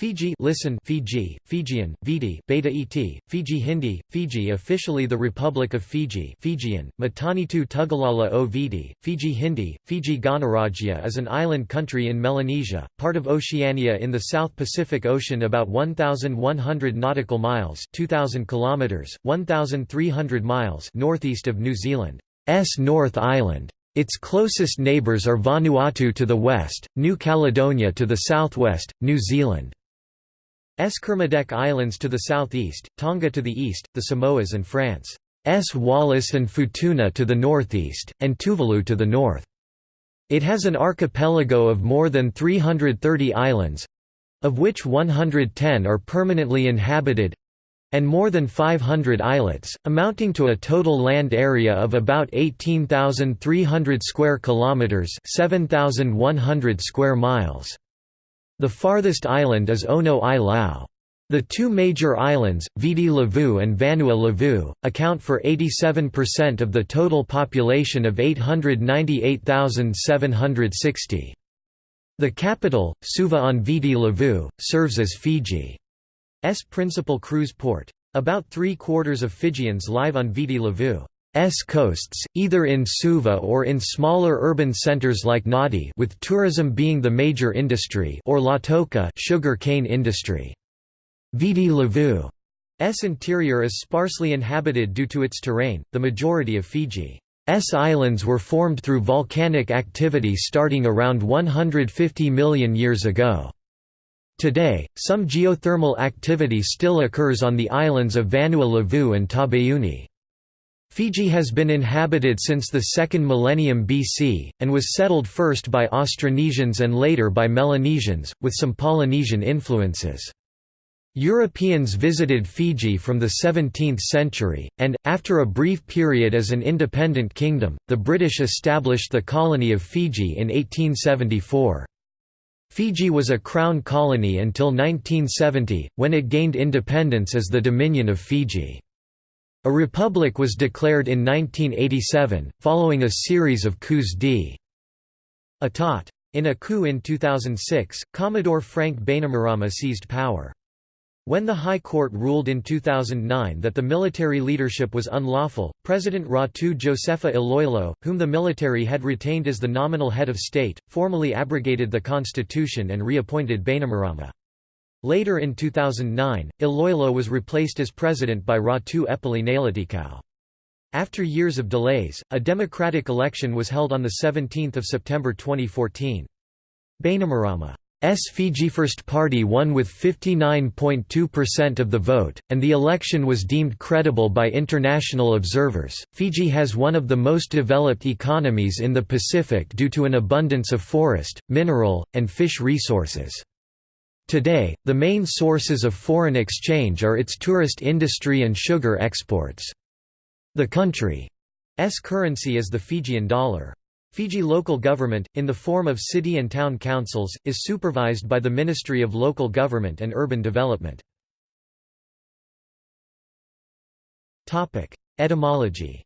Fiji listen Fiji, Fijian, Viti, Beta Et, Fiji Hindi, Fiji officially the Republic of Fiji Fijian, Matanitu Tugalala o Viti, Fiji Hindi, Fiji Ganarajya is an island country in Melanesia, part of Oceania in the South Pacific Ocean about 1,100 nautical miles 2,000 kilometers, 1,300 miles northeast of New Zealand's North Island. Its closest neighbours are Vanuatu to the west, New Caledonia to the southwest, New Zealand Kermadec Islands to the southeast, Tonga to the east, the Samoas and France. S. Wallis and Futuna to the northeast, and Tuvalu to the north. It has an archipelago of more than 330 islands—of which 110 are permanently inhabited, and more than 500 islets, amounting to a total land area of about 18,300 square kilometers, 7,100 square miles. The farthest island is Ono i Lau. The two major islands, Viti Levu and Vanua Levu, account for 87% of the total population of 898,760. The capital, Suva on Viti Levu, serves as Fiji's principal cruise port. About three-quarters of Fijians live on Viti Levu. S coasts, either in Suva or in smaller urban centers like Nadi with tourism being the major industry or Lautoka sugar cane industry. Viti Levu's interior is sparsely inhabited due to its terrain. The majority of Fiji's islands were formed through volcanic activity starting around 150 million years ago. Today, some geothermal activity still occurs on the islands of Vanua Levu and Taveuni. Fiji has been inhabited since the 2nd millennium BC, and was settled first by Austronesians and later by Melanesians, with some Polynesian influences. Europeans visited Fiji from the 17th century, and, after a brief period as an independent kingdom, the British established the colony of Fiji in 1874. Fiji was a crown colony until 1970, when it gained independence as the Dominion of Fiji. A republic was declared in 1987, following a series of coups d'état. In a coup in 2006, Commodore Frank Bainimarama seized power. When the High Court ruled in 2009 that the military leadership was unlawful, President Ratu Josefa Iloilo, whom the military had retained as the nominal head of state, formally abrogated the constitution and reappointed Bainimarama. Later in 2009, Iloilo was replaced as president by Ratu Epeli. After years of delays, a democratic election was held on 17 September 2014. Bainimarama's Fiji First Party won with 59.2% of the vote, and the election was deemed credible by international observers. Fiji has one of the most developed economies in the Pacific due to an abundance of forest, mineral, and fish resources. Today, the main sources of foreign exchange are its tourist industry and sugar exports. The country's currency is the Fijian dollar. Fiji local government, in the form of city and town councils, is supervised by the Ministry of Local Government and Urban Development. Etymology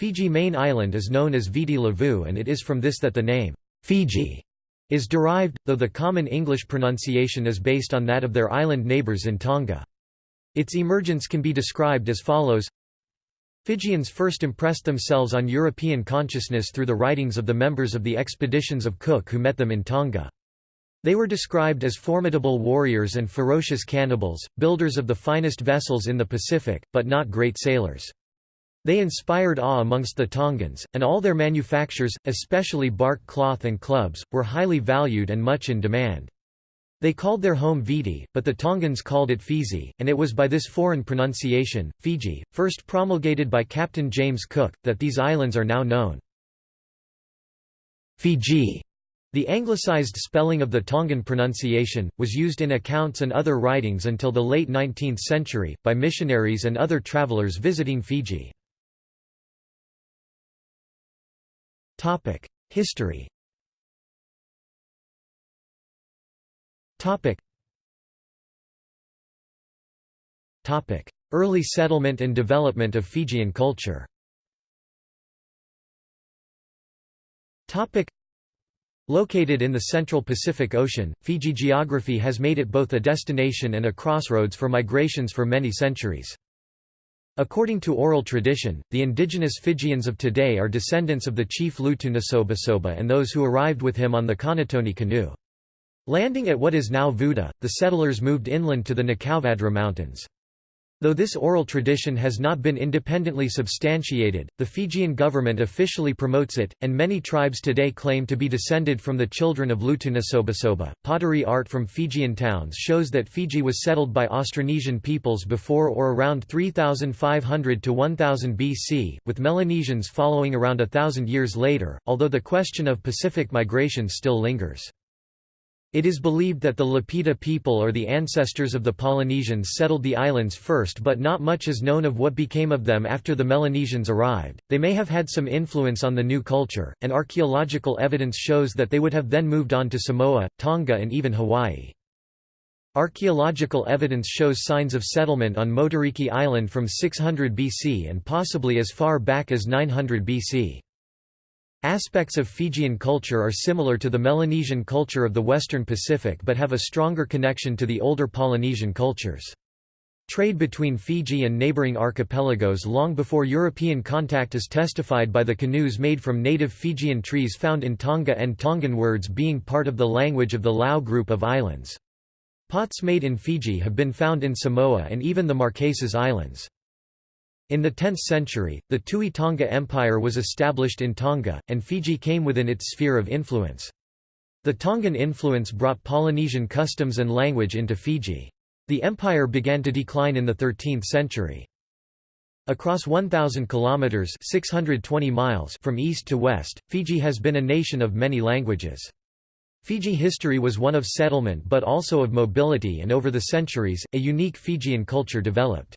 Fiji main island is known as Viti Levu and it is from this that the name, Fiji, is derived, though the common English pronunciation is based on that of their island neighbours in Tonga. Its emergence can be described as follows Fijians first impressed themselves on European consciousness through the writings of the members of the expeditions of Cook who met them in Tonga. They were described as formidable warriors and ferocious cannibals, builders of the finest vessels in the Pacific, but not great sailors. They inspired awe amongst the Tongans, and all their manufactures, especially bark cloth and clubs, were highly valued and much in demand. They called their home Viti, but the Tongans called it Fiji, and it was by this foreign pronunciation, Fiji, first promulgated by Captain James Cook, that these islands are now known. Fiji the anglicized spelling of the Tongan pronunciation, was used in accounts and other writings until the late 19th century, by missionaries and other travelers visiting Fiji. History. Early settlement and development of Fijian culture. Located in the central Pacific Ocean, Fiji geography has made it both a destination and a crossroads for migrations for many centuries. According to oral tradition, the indigenous Fijians of today are descendants of the chief Lutunasobasoba and those who arrived with him on the Kaunitoni canoe. Landing at what is now Vuda, the settlers moved inland to the Nakauvadra Mountains. Though this oral tradition has not been independently substantiated, the Fijian government officially promotes it, and many tribes today claim to be descended from the children of Lutunasobasoba. Pottery art from Fijian towns shows that Fiji was settled by Austronesian peoples before or around 3500 to 1000 BC, with Melanesians following around a thousand years later, although the question of Pacific migration still lingers. It is believed that the Lapita people or the ancestors of the Polynesians settled the islands first but not much is known of what became of them after the Melanesians arrived. They may have had some influence on the new culture, and archaeological evidence shows that they would have then moved on to Samoa, Tonga and even Hawaii. Archaeological evidence shows signs of settlement on Motuariki Island from 600 BC and possibly as far back as 900 BC. Aspects of Fijian culture are similar to the Melanesian culture of the Western Pacific but have a stronger connection to the older Polynesian cultures. Trade between Fiji and neighboring archipelagos long before European contact is testified by the canoes made from native Fijian trees found in Tonga and Tongan words being part of the language of the Lau group of islands. Pots made in Fiji have been found in Samoa and even the Marquesas Islands. In the 10th century, the Tui Tonga Empire was established in Tonga, and Fiji came within its sphere of influence. The Tongan influence brought Polynesian customs and language into Fiji. The empire began to decline in the 13th century. Across 1,000 kilometers (620 miles) from east to west, Fiji has been a nation of many languages. Fiji history was one of settlement but also of mobility and over the centuries, a unique Fijian culture developed.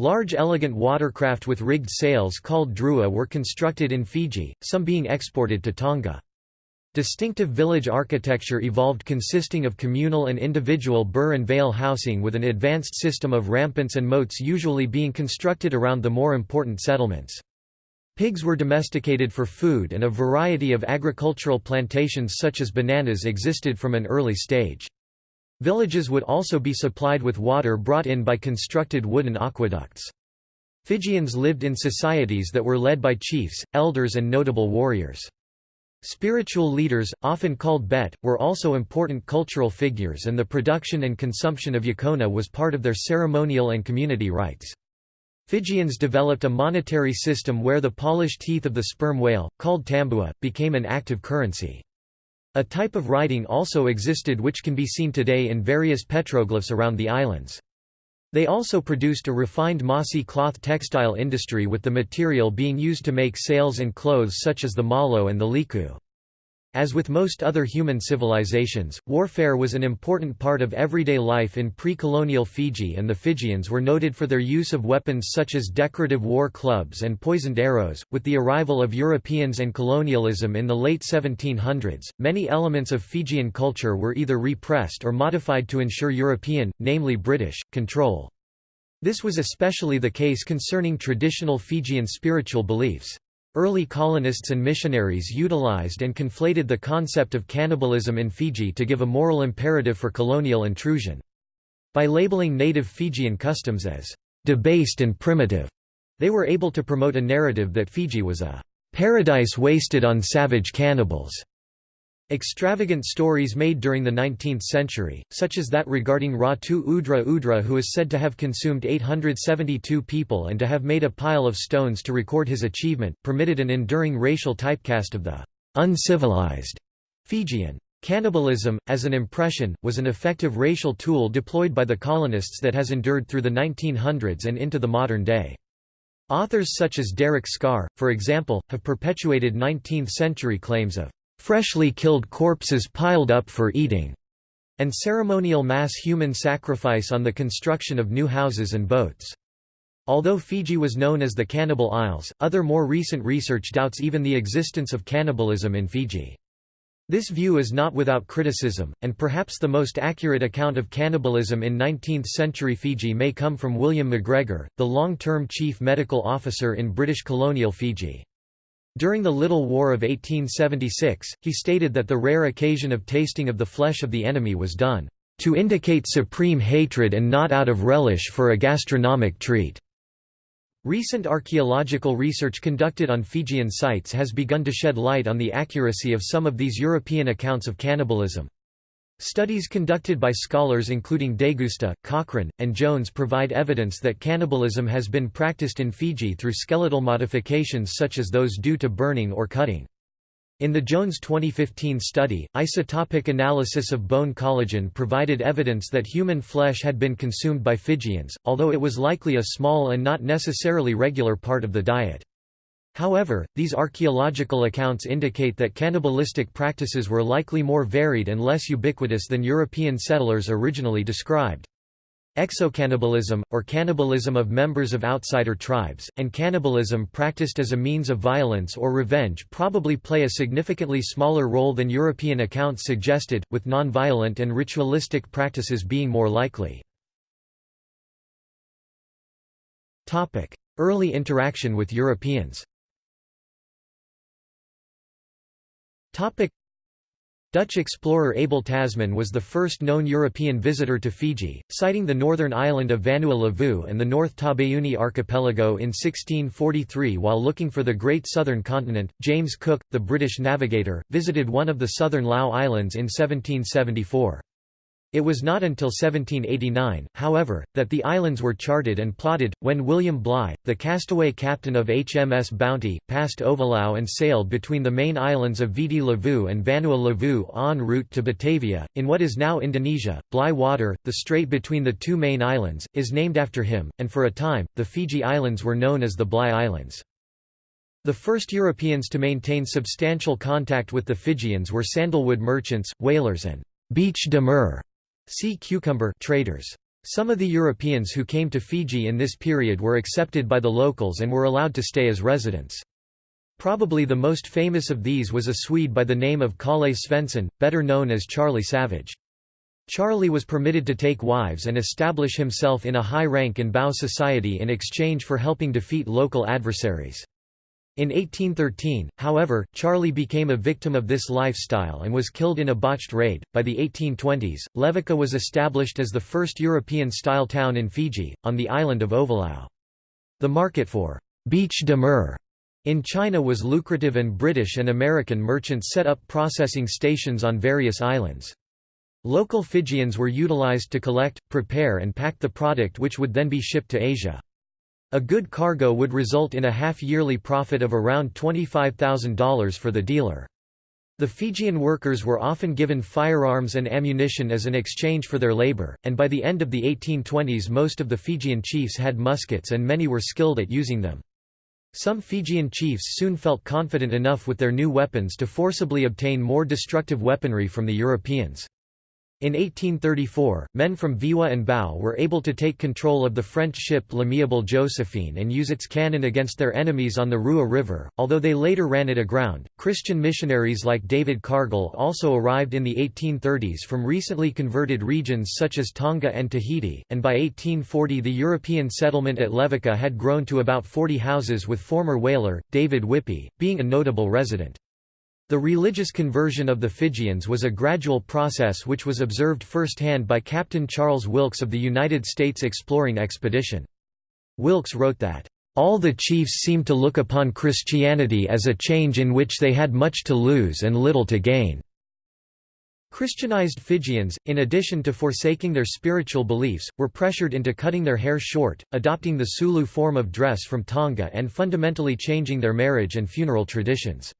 Large elegant watercraft with rigged sails called drua were constructed in Fiji, some being exported to Tonga. Distinctive village architecture evolved consisting of communal and individual bure and vale housing with an advanced system of rampants and moats usually being constructed around the more important settlements. Pigs were domesticated for food and a variety of agricultural plantations such as bananas existed from an early stage. Villages would also be supplied with water brought in by constructed wooden aqueducts. Fijians lived in societies that were led by chiefs, elders and notable warriors. Spiritual leaders, often called bete, were also important cultural figures and the production and consumption of yaqona was part of their ceremonial and community rites. Fijians developed a monetary system where the polished teeth of the sperm whale, called tambua, became an active currency. A type of writing also existed which can be seen today in various petroglyphs around the islands. They also produced a refined masi cloth textile industry with the material being used to make sails and clothes such as the malo and the liku. As with most other human civilizations, warfare was an important part of everyday life in pre-colonial Fiji and the Fijians were noted for their use of weapons such as decorative war clubs and poisoned arrows. With the arrival of Europeans and colonialism in the late 1700s, many elements of Fijian culture were either repressed or modified to ensure European, namely British, control. This was especially the case concerning traditional Fijian spiritual beliefs. Early colonists and missionaries utilized and conflated the concept of cannibalism in Fiji to give a moral imperative for colonial intrusion. By labeling native Fijian customs as debased and primitive, they were able to promote a narrative that Fiji was a paradise wasted on savage cannibals. Extravagant stories made during the 19th century, such as that regarding Ratu Udre Udre who is said to have consumed 872 people and to have made a pile of stones to record his achievement, permitted an enduring racial typecast of the uncivilized Fijian. Cannibalism, as an impression, was an effective racial tool deployed by the colonists that has endured through the 1900s and into the modern day. Authors such as Deryck Scarr, for example, have perpetuated 19th-century claims of freshly killed corpses piled up for eating, and ceremonial mass human sacrifice on the construction of new houses and boats. Although Fiji was known as the Cannibal Isles, other more recent research doubts even the existence of cannibalism in Fiji. This view is not without criticism, and perhaps the most accurate account of cannibalism in 19th-century Fiji may come from William MacGregor, the long-term chief medical officer in British colonial Fiji. During the Little War of 1876, he stated that the rare occasion of tasting of the flesh of the enemy was done, "...to indicate supreme hatred and not out of relish for a gastronomic treat." Recent archaeological research conducted on Fijian sites has begun to shed light on the accuracy of some of these European accounts of cannibalism. Studies conducted by scholars including Degusta, Cochrane, and Jones provide evidence that cannibalism has been practiced in Fiji through skeletal modifications such as those due to burning or cutting. In the Jones 2015 study, isotopic analysis of bone collagen provided evidence that human flesh had been consumed by Fijians, although it was likely a small and not necessarily regular part of the diet. However, these archaeological accounts indicate that cannibalistic practices were likely more varied and less ubiquitous than European settlers originally described. Exocannibalism, or cannibalism of members of outsider tribes, and cannibalism practiced as a means of violence or revenge probably play a significantly smaller role than European accounts suggested, with non-violent and ritualistic practices being more likely. Early interaction with Europeans Dutch explorer Abel Tasman was the first known European visitor to Fiji, sighting the northern island of Vanua Levu and the North Taveuni archipelago in 1643 while looking for the Great Southern Continent. James Cook, the British navigator, visited one of the southern Lau Islands in 1774. It was not until 1789, however, that the islands were charted and plotted, when William Bligh, the castaway captain of HMS Bounty, passed Ovalau and sailed between the main islands of Viti Levu and Vanua Levu en route to Batavia. In what is now Indonesia, Bligh Water, the strait between the two main islands, is named after him, and for a time, the Fiji Islands were known as the Bligh Islands. The first Europeans to maintain substantial contact with the Fijians were sandalwood merchants, whalers and bêche-de-mer sea cucumber traders. Some of the Europeans who came to Fiji in this period were accepted by the locals and were allowed to stay as residents. Probably the most famous of these was a Swede by the name of Kalle Svensson, better known as Charlie Savage. Charlie was permitted to take wives and establish himself in a high rank in Bau society in exchange for helping defeat local adversaries. In 1813, however, Charlie became a victim of this lifestyle and was killed in a botched raid. By the 1820s, Levuka was established as the first European-style town in Fiji, on the island of Ovalau. The market for bêche-de-mer in China was lucrative and British and American merchants set up processing stations on various islands. Local Fijians were utilized to collect, prepare and pack the product which would then be shipped to Asia. A good cargo would result in a half-yearly profit of around $25,000 for the dealer. The Fijian workers were often given firearms and ammunition as an exchange for their labor, and by the end of the 1820s most of the Fijian chiefs had muskets and many were skilled at using them. Some Fijian chiefs soon felt confident enough with their new weapons to forcibly obtain more destructive weaponry from the Europeans. In 1834, men from Viwa and Bau were able to take control of the French ship L'Amiable Josephine and use its cannon against their enemies on the Rewa River, although they later ran it aground. Christian missionaries like David Cargill also arrived in the 1830s from recently converted regions such as Tonga and Tahiti, and by 1840 the European settlement at Levuka had grown to about 40 houses with former whaler, David Whippy, being a notable resident. The religious conversion of the Fijians was a gradual process which was observed firsthand by Captain Charles Wilkes of the United States Exploring Expedition. Wilkes wrote that, "...all the chiefs seemed to look upon Christianity as a change in which they had much to lose and little to gain." Christianized Fijians, in addition to forsaking their spiritual beliefs, were pressured into cutting their hair short, adopting the Sulu form of dress from Tonga and fundamentally changing their marriage and funeral traditions.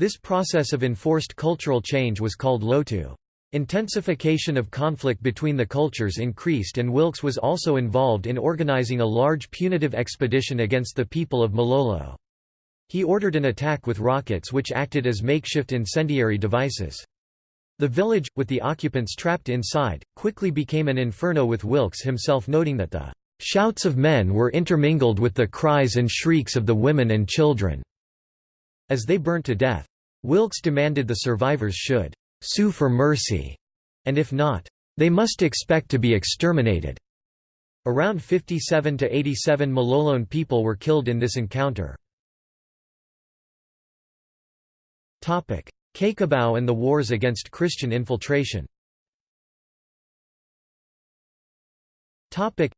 This process of enforced cultural change was called lotu. Intensification of conflict between the cultures increased and Wilkes was also involved in organizing a large punitive expedition against the people of Malolo. He ordered an attack with rockets which acted as makeshift incendiary devices. The village, with the occupants trapped inside, quickly became an inferno with Wilkes himself noting that the "...shouts of men were intermingled with the cries and shrieks of the women and children." as they burnt to death. Wilkes demanded the survivors should sue for mercy, and if not, they must expect to be exterminated. Around 57 to 87 Malolone people were killed in this encounter. Topic: Cakobau and the wars against Christian infiltration Topic: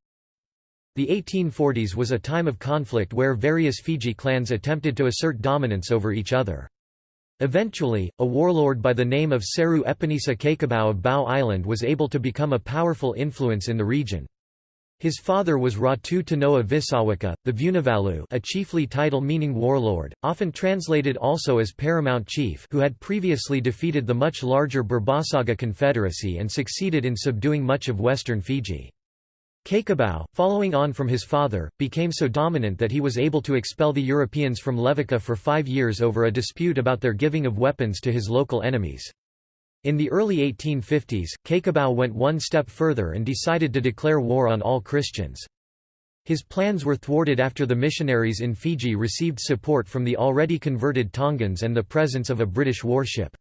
the 1840s was a time of conflict where various Fiji clans attempted to assert dominance over each other. Eventually, a warlord by the name of Seru Epenisa Cakobau of Bau Island was able to become a powerful influence in the region. His father was Ratu Tanoa Visawaka, the Vunivalu a chiefly title meaning warlord, often translated also as paramount chief who had previously defeated the much larger Burebasaga Confederacy and succeeded in subduing much of western Fiji. Cakobau, following on from his father, became so dominant that he was able to expel the Europeans from Levuka for five years over a dispute about their giving of weapons to his local enemies. In the early 1850s, Cakobau went one step further and decided to declare war on all Christians. His plans were thwarted after the missionaries in Fiji received support from the already converted Tongans and the presence of a British warship.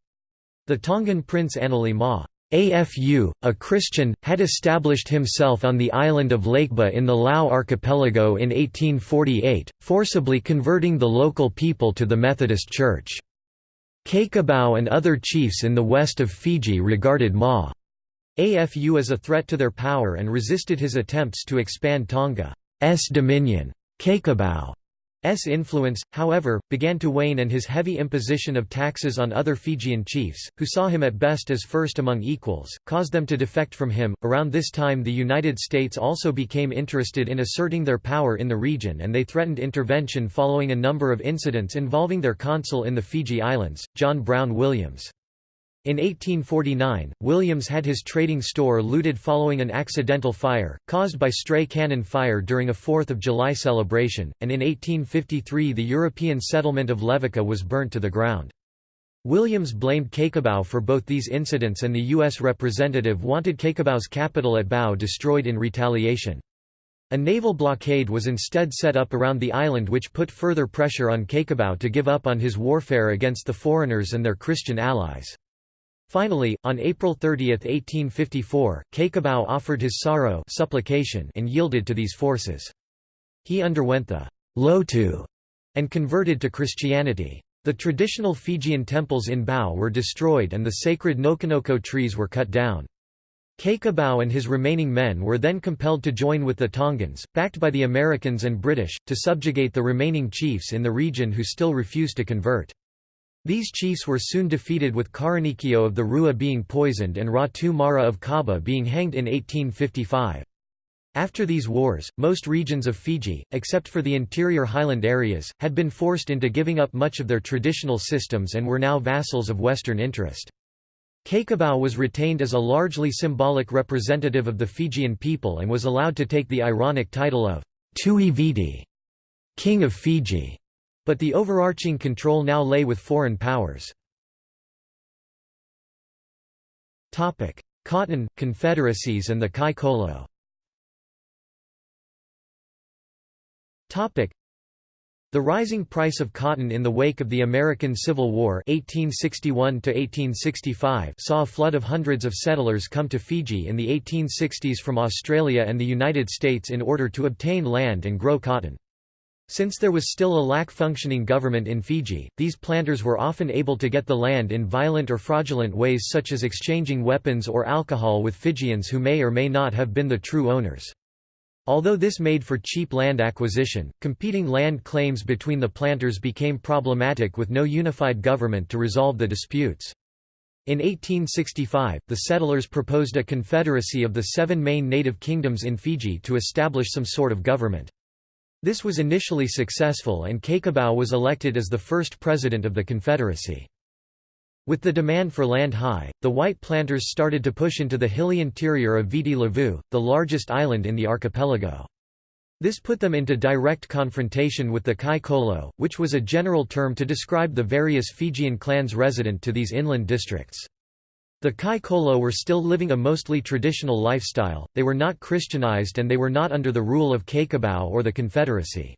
The Tongan prince Enele Ma AFU, a Christian, had established himself on the island of Lakeba in the Lau archipelago in 1848, forcibly converting the local people to the Methodist Church. Cakobau and other chiefs in the west of Fiji regarded Ma. Afu as a threat to their power and resisted his attempts to expand Tonga's dominion. Cakobau S influence, however, began to wane and his heavy imposition of taxes on other Fijian chiefs, who saw him at best as first among equals, caused them to defect from him. Around this time, the United States also became interested in asserting their power in the region and they threatened intervention following a number of incidents involving their consul in the Fiji Islands, John Brown Williams. In 1849, Williams had his trading store looted following an accidental fire, caused by stray cannon fire during a 4th of July celebration, and in 1853 the European settlement of Levuka was burnt to the ground. Williams blamed Cakobau for both these incidents and the U.S. representative wanted Cakobau's capital at Bau destroyed in retaliation. A naval blockade was instead set up around the island which put further pressure on Cakobau to give up on his warfare against the foreigners and their Christian allies. Finally, on April 30, 1854, Cakobau offered his soro supplication and yielded to these forces. He underwent the lotu and converted to Christianity. The traditional Fijian temples in Bau were destroyed and the sacred Nokonoko trees were cut down. Cakobau and his remaining men were then compelled to join with the Tongans, backed by the Americans and British, to subjugate the remaining chiefs in the region who still refused to convert. These chiefs were soon defeated with Karanikio of the Rewa being poisoned and Ratu Mara of Kaba being hanged in 1855. After these wars, most regions of Fiji, except for the interior highland areas, had been forced into giving up much of their traditional systems and were now vassals of Western interest. Cakobau was retained as a largely symbolic representative of the Fijian people and was allowed to take the ironic title of Tui Viti, King of Fiji. But the overarching control now lay with foreign powers. Cotton, confederacies and the Kai Kolo the rising price of cotton in the wake of the American Civil War 1861 saw a flood of hundreds of settlers come to Fiji in the 1860s from Australia and the United States in order to obtain land and grow cotton. Since there was still a lack-functioning government in Fiji, these planters were often able to get the land in violent or fraudulent ways such as exchanging weapons or alcohol with Fijians who may or may not have been the true owners. Although this made for cheap land acquisition, competing land claims between the planters became problematic with no unified government to resolve the disputes. In 1865, the settlers proposed a confederacy of the seven main native kingdoms in Fiji to establish some sort of government. This was initially successful and Cakobau was elected as the first president of the Confederacy. With the demand for land high, the white planters started to push into the hilly interior of Viti Levu, the largest island in the archipelago. This put them into direct confrontation with the Kai Kolo, which was a general term to describe the various Fijian clans resident to these inland districts. The Kai Kolo were still living a mostly traditional lifestyle, they were not Christianized and they were not under the rule of Cakobau or the Confederacy.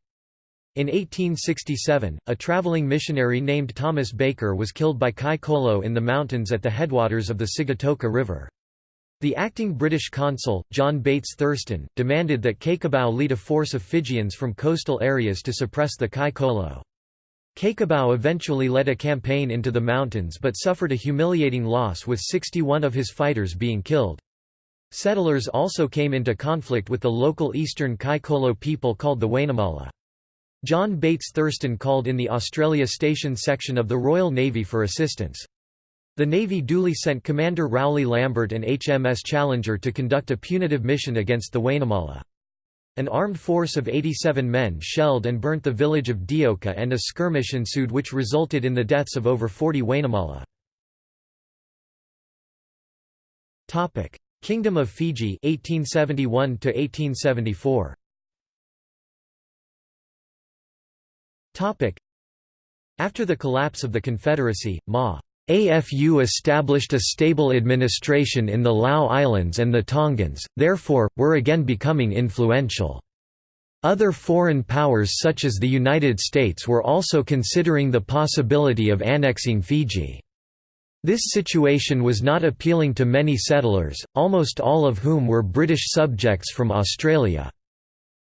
In 1867, a traveling missionary named Thomas Baker was killed by Kai Kolo in the mountains at the headwaters of the Sigatoka River. The acting British consul, John Bates Thurston, demanded that Cakobau lead a force of Fijians from coastal areas to suppress the Kai Kolo. Cakobau eventually led a campaign into the mountains but suffered a humiliating loss with 61 of his fighters being killed. Settlers also came into conflict with the local eastern Kaikolo people called the Wainimala. John Bates Thurston called in the Australia Station section of the Royal Navy for assistance. The Navy duly sent Commander Rowley Lambert and HMS Challenger to conduct a punitive mission against the Wainimala. An armed force of 87 men shelled and burnt the village of Dioka and a skirmish ensued which resulted in the deaths of over 40 Wainimala. Kingdom of Fiji 1871 to 1874 After the collapse of the Confederacy, Ma. AFU established a stable administration in the Lau Islands and the Tongans, therefore, were again becoming influential. Other foreign powers such as the United States were also considering the possibility of annexing Fiji. This situation was not appealing to many settlers, almost all of whom were British subjects from Australia.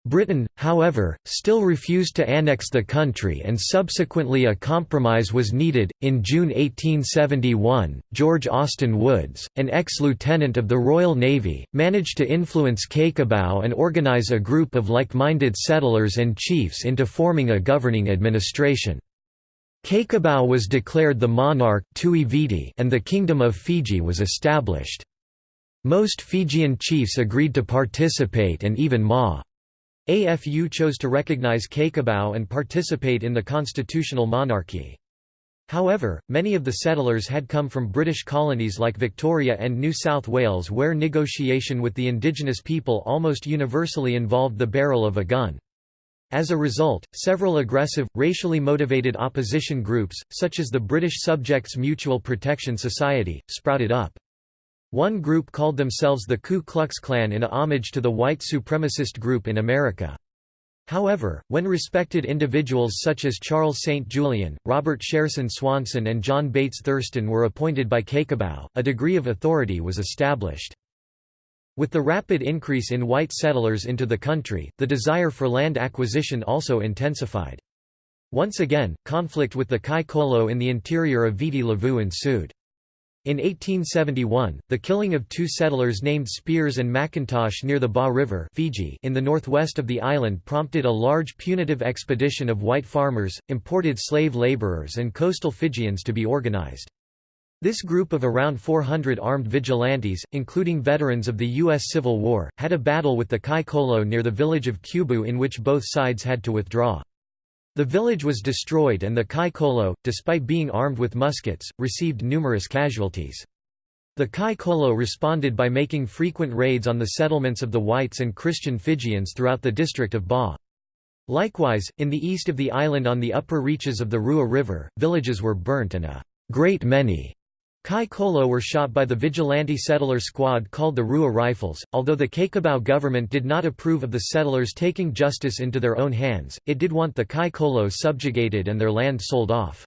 Britain, however, still refused to annex the country and subsequently a compromise was needed. In June 1871, George Austin Woods, an ex lieutenant of the Royal Navy, managed to influence Cakobau and organize a group of like minded settlers and chiefs into forming a governing administration. Cakobau was declared the monarch and the Kingdom of Fiji was established. Most Fijian chiefs agreed to participate and even Ma. AFU chose to recognize Cakobau and participate in the constitutional monarchy. However, many of the settlers had come from British colonies like Victoria and New South Wales where negotiation with the indigenous people almost universally involved the barrel of a gun. As a result, several aggressive, racially motivated opposition groups, such as the British Subjects Mutual Protection Society, sprouted up. One group called themselves the Ku Klux Klan in a homage to the white supremacist group in America. However, when respected individuals such as Charles St. Julian, Robert Sherson Swanson and John Bates Thurston were appointed by Cakobau, a degree of authority was established. With the rapid increase in white settlers into the country, the desire for land acquisition also intensified. Once again, conflict with the Kai Kolo in the interior of Viti Levu ensued. In 1871, the killing of two settlers named Spears and McIntosh near the Ba River Fiji in the northwest of the island prompted a large punitive expedition of white farmers, imported slave laborers and coastal Fijians to be organized. This group of around 400 armed vigilantes, including veterans of the U.S. Civil War, had a battle with the Kai Kolo near the village of Kubu in which both sides had to withdraw. The village was destroyed and the Kai Kolo, despite being armed with muskets, received numerous casualties. The Kai Kolo responded by making frequent raids on the settlements of the whites and Christian Fijians throughout the district of Ba. Likewise, in the east of the island on the upper reaches of the Rewa River, villages were burnt and a great many Kai Kolo were shot by the vigilante settler squad called the Rewa Rifles. Although the Cakobau government did not approve of the settlers taking justice into their own hands, it did want the Kai Kolo subjugated and their land sold off.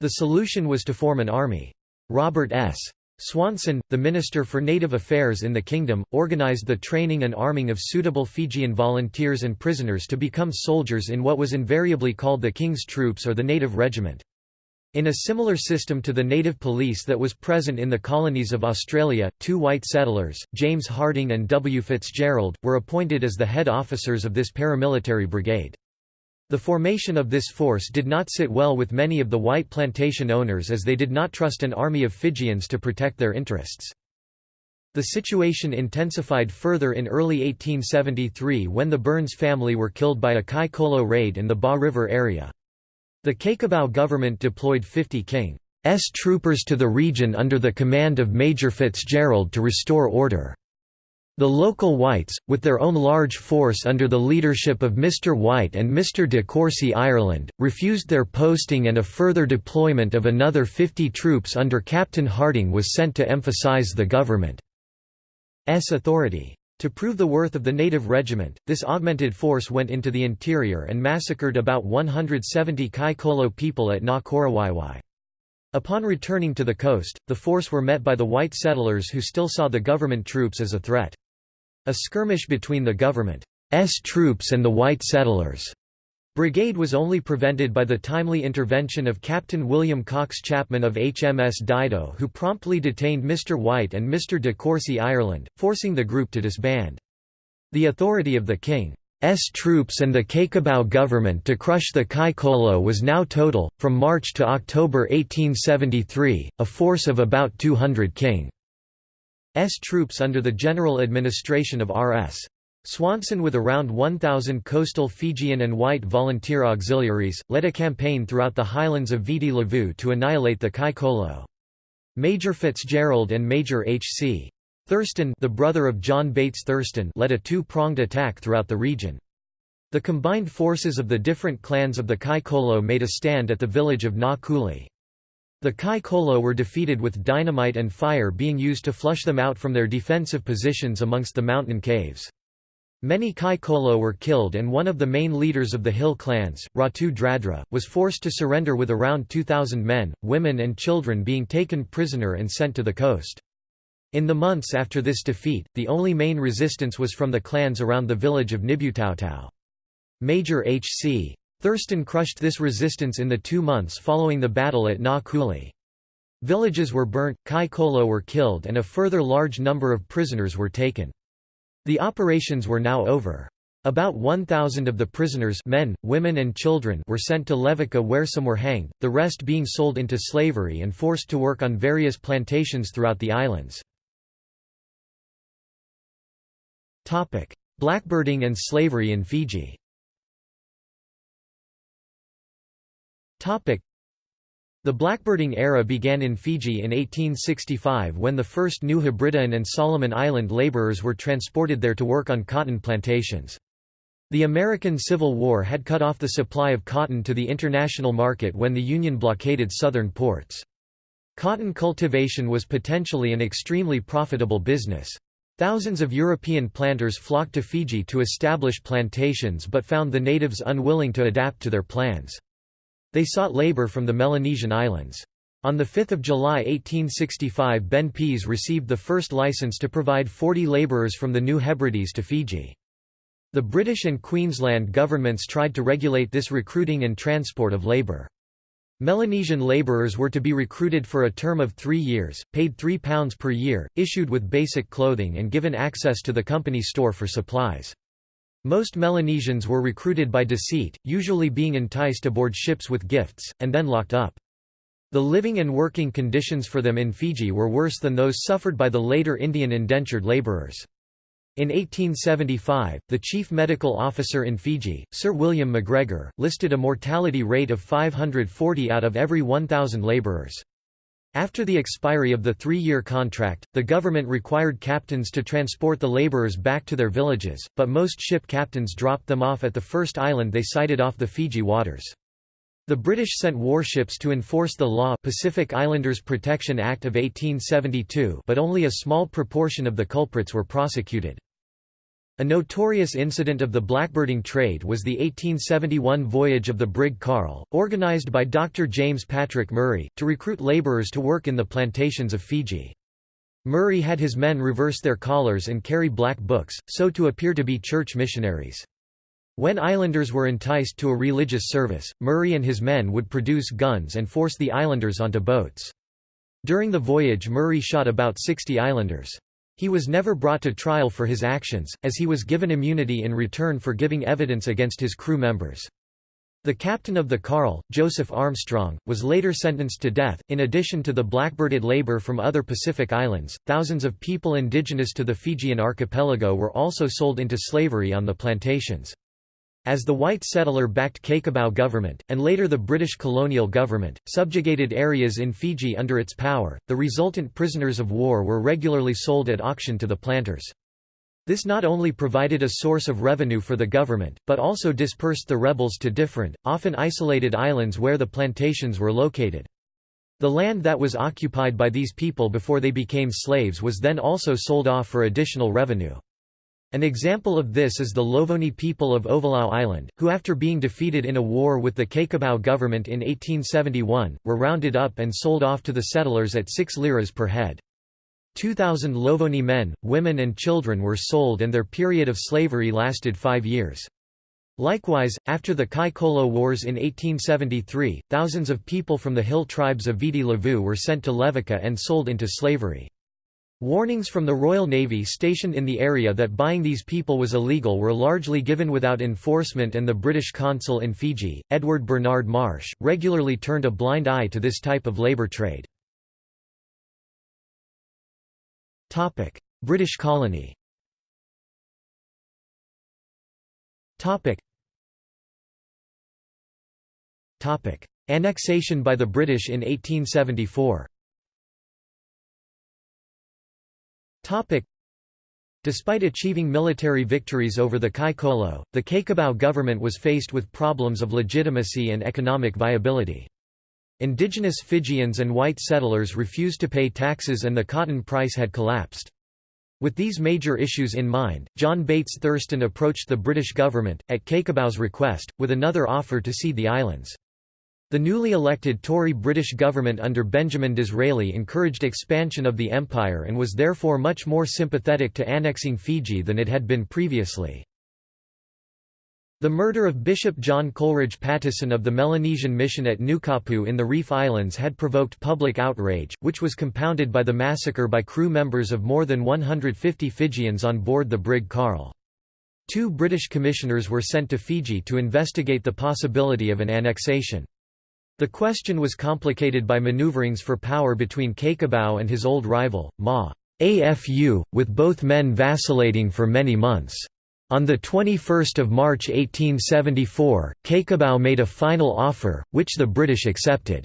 The solution was to form an army. Robert S. Swanson, the Minister for Native Affairs in the kingdom, organized the training and arming of suitable Fijian volunteers and prisoners to become soldiers in what was invariably called the King's Troops or the Native Regiment. In a similar system to the native police that was present in the colonies of Australia, two white settlers, James Harding and W. Fitzgerald, were appointed as the head officers of this paramilitary brigade. The formation of this force did not sit well with many of the white plantation owners as they did not trust an army of Fijians to protect their interests. The situation intensified further in early 1873 when the Burns family were killed by a Kai Kolo raid in the Ba River area. The Cakobau government deployed 50 King's troopers to the region under the command of Major Fitzgerald to restore order. The local whites, with their own large force under the leadership of Mr. White and Mr. de Courcy Ireland, refused their posting and a further deployment of another 50 troops under Captain Harding was sent to emphasize the government's authority. To prove the worth of the native regiment, this augmented force went into the interior and massacred about 170 Kai Kolo people at Na Korawaiwai. Upon returning to the coast, the force were met by the white settlers who still saw the government troops as a threat. A skirmish between the government's troops and the white settlers' Brigade was only prevented by the timely intervention of Captain William Cox Chapman of HMS Dido who promptly detained Mr. White and Mr. de Courcy Ireland, forcing the group to disband. The authority of the King's troops and the Cakobau government to crush the Kai was now total. From March to October 1873, a force of about 200 King's troops under the general administration of R.S. Swanson with around 1,000 coastal Fijian and white volunteer auxiliaries, led a campaign throughout the highlands of Viti Levu to annihilate the Kai Kolo. Major Fitzgerald and Major H.C. Thurston the brother of John Bates Thurston led a two-pronged attack throughout the region. The combined forces of the different clans of the Kai Kolo made a stand at the village of Na Kuli. The Kai Kolo were defeated with dynamite and fire being used to flush them out from their defensive positions amongst the mountain caves. Many Kai Kolo were killed and one of the main leaders of the hill clans, Ratu Dradra, was forced to surrender with around 2,000 men, women and children being taken prisoner and sent to the coast. In the months after this defeat, the only main resistance was from the clans around the village of Nibutautau. Major H.C. Thurston crushed this resistance in the two months following the battle at Na Kuli. Villages were burnt, Kai Kolo were killed and a further large number of prisoners were taken. The operations were now over. About 1,000 of the prisoners men, women and children were sent to Levuka where some were hanged, the rest being sold into slavery and forced to work on various plantations throughout the islands. Blackbirding and slavery in Fiji the blackbirding era began in Fiji in 1865 when the first New Hebridean and Solomon Island laborers were transported there to work on cotton plantations. The American Civil War had cut off the supply of cotton to the international market when the Union blockaded southern ports. Cotton cultivation was potentially an extremely profitable business. Thousands of European planters flocked to Fiji to establish plantations but found the natives unwilling to adapt to their plans. They sought labor from the Melanesian islands. On 5 July 1865 Ben Pease received the first license to provide 40 labourers from the New Hebrides to Fiji. The British and Queensland governments tried to regulate this recruiting and transport of labour. Melanesian labourers were to be recruited for a term of three years, paid £3 per year, issued with basic clothing and given access to the company store for supplies. Most Melanesians were recruited by deceit, usually being enticed aboard ships with gifts, and then locked up. The living and working conditions for them in Fiji were worse than those suffered by the later Indian indentured labourers. In 1875, the chief medical officer in Fiji, Sir William MacGregor, listed a mortality rate of 540 out of every 1,000 labourers. After the expiry of the three-year contract, the government required captains to transport the laborers back to their villages, but most ship captains dropped them off at the first island they sighted off the Fiji waters. The British sent warships to enforce the law Pacific Islanders Protection Act of 1872 but only a small proportion of the culprits were prosecuted. A notorious incident of the blackbirding trade was the 1871 voyage of the brig Carl, organised by Dr. James Patrick Murray, to recruit labourers to work in the plantations of Fiji. Murray had his men reverse their collars and carry black books, so to appear to be church missionaries. When islanders were enticed to a religious service, Murray and his men would produce guns and force the islanders onto boats. During the voyage Murray shot about 60 islanders. He was never brought to trial for his actions, as he was given immunity in return for giving evidence against his crew members. The captain of the Carl, Joseph Armstrong, was later sentenced to death. In addition to the blackbirded labor from other Pacific islands, thousands of people indigenous to the Fijian archipelago were also sold into slavery on the plantations. As the white settler-backed Cakobau government, and later the British colonial government, subjugated areas in Fiji under its power, the resultant prisoners of war were regularly sold at auction to the planters. This not only provided a source of revenue for the government, but also dispersed the rebels to different, often isolated islands where the plantations were located. The land that was occupied by these people before they became slaves was then also sold off for additional revenue. An example of this is the Lovoni people of Ovalau Island, who after being defeated in a war with the Cakobau government in 1871, were rounded up and sold off to the settlers at 6 liras per head. 2,000 Lovoni men, women and children were sold and their period of slavery lasted five years. Likewise, after the Kai-Kolo Wars in 1873, thousands of people from the hill tribes of Viti Levu were sent to Levuka and sold into slavery. Warnings from the Royal Navy stationed in the area that buying these people was illegal were largely given without enforcement and the British consul in Fiji, Edward Bernard Marsh, regularly turned a blind eye to this type of labour trade. British colony Annexation by the British in 1874 Despite achieving military victories over the Kai-Colo, the Cakobau government was faced with problems of legitimacy and economic viability. Indigenous Fijians and white settlers refused to pay taxes and the cotton price had collapsed. With these major issues in mind, John Bates Thurston approached the British government, at Cakobau's request, with another offer to cede the islands. The newly elected Tory British government under Benjamin Disraeli encouraged expansion of the empire and was therefore much more sympathetic to annexing Fiji than it had been previously. The murder of Bishop John Coleridge Patteson of the Melanesian mission at Nukapu in the Reef Islands had provoked public outrage, which was compounded by the massacre by crew members of more than 150 Fijians on board the brig Carl. Two British commissioners were sent to Fiji to investigate the possibility of an annexation. The question was complicated by maneuverings for power between Cakobau and his old rival, Ma. AFU, with both men vacillating for many months. On 21 March 1874, Cakobau made a final offer, which the British accepted.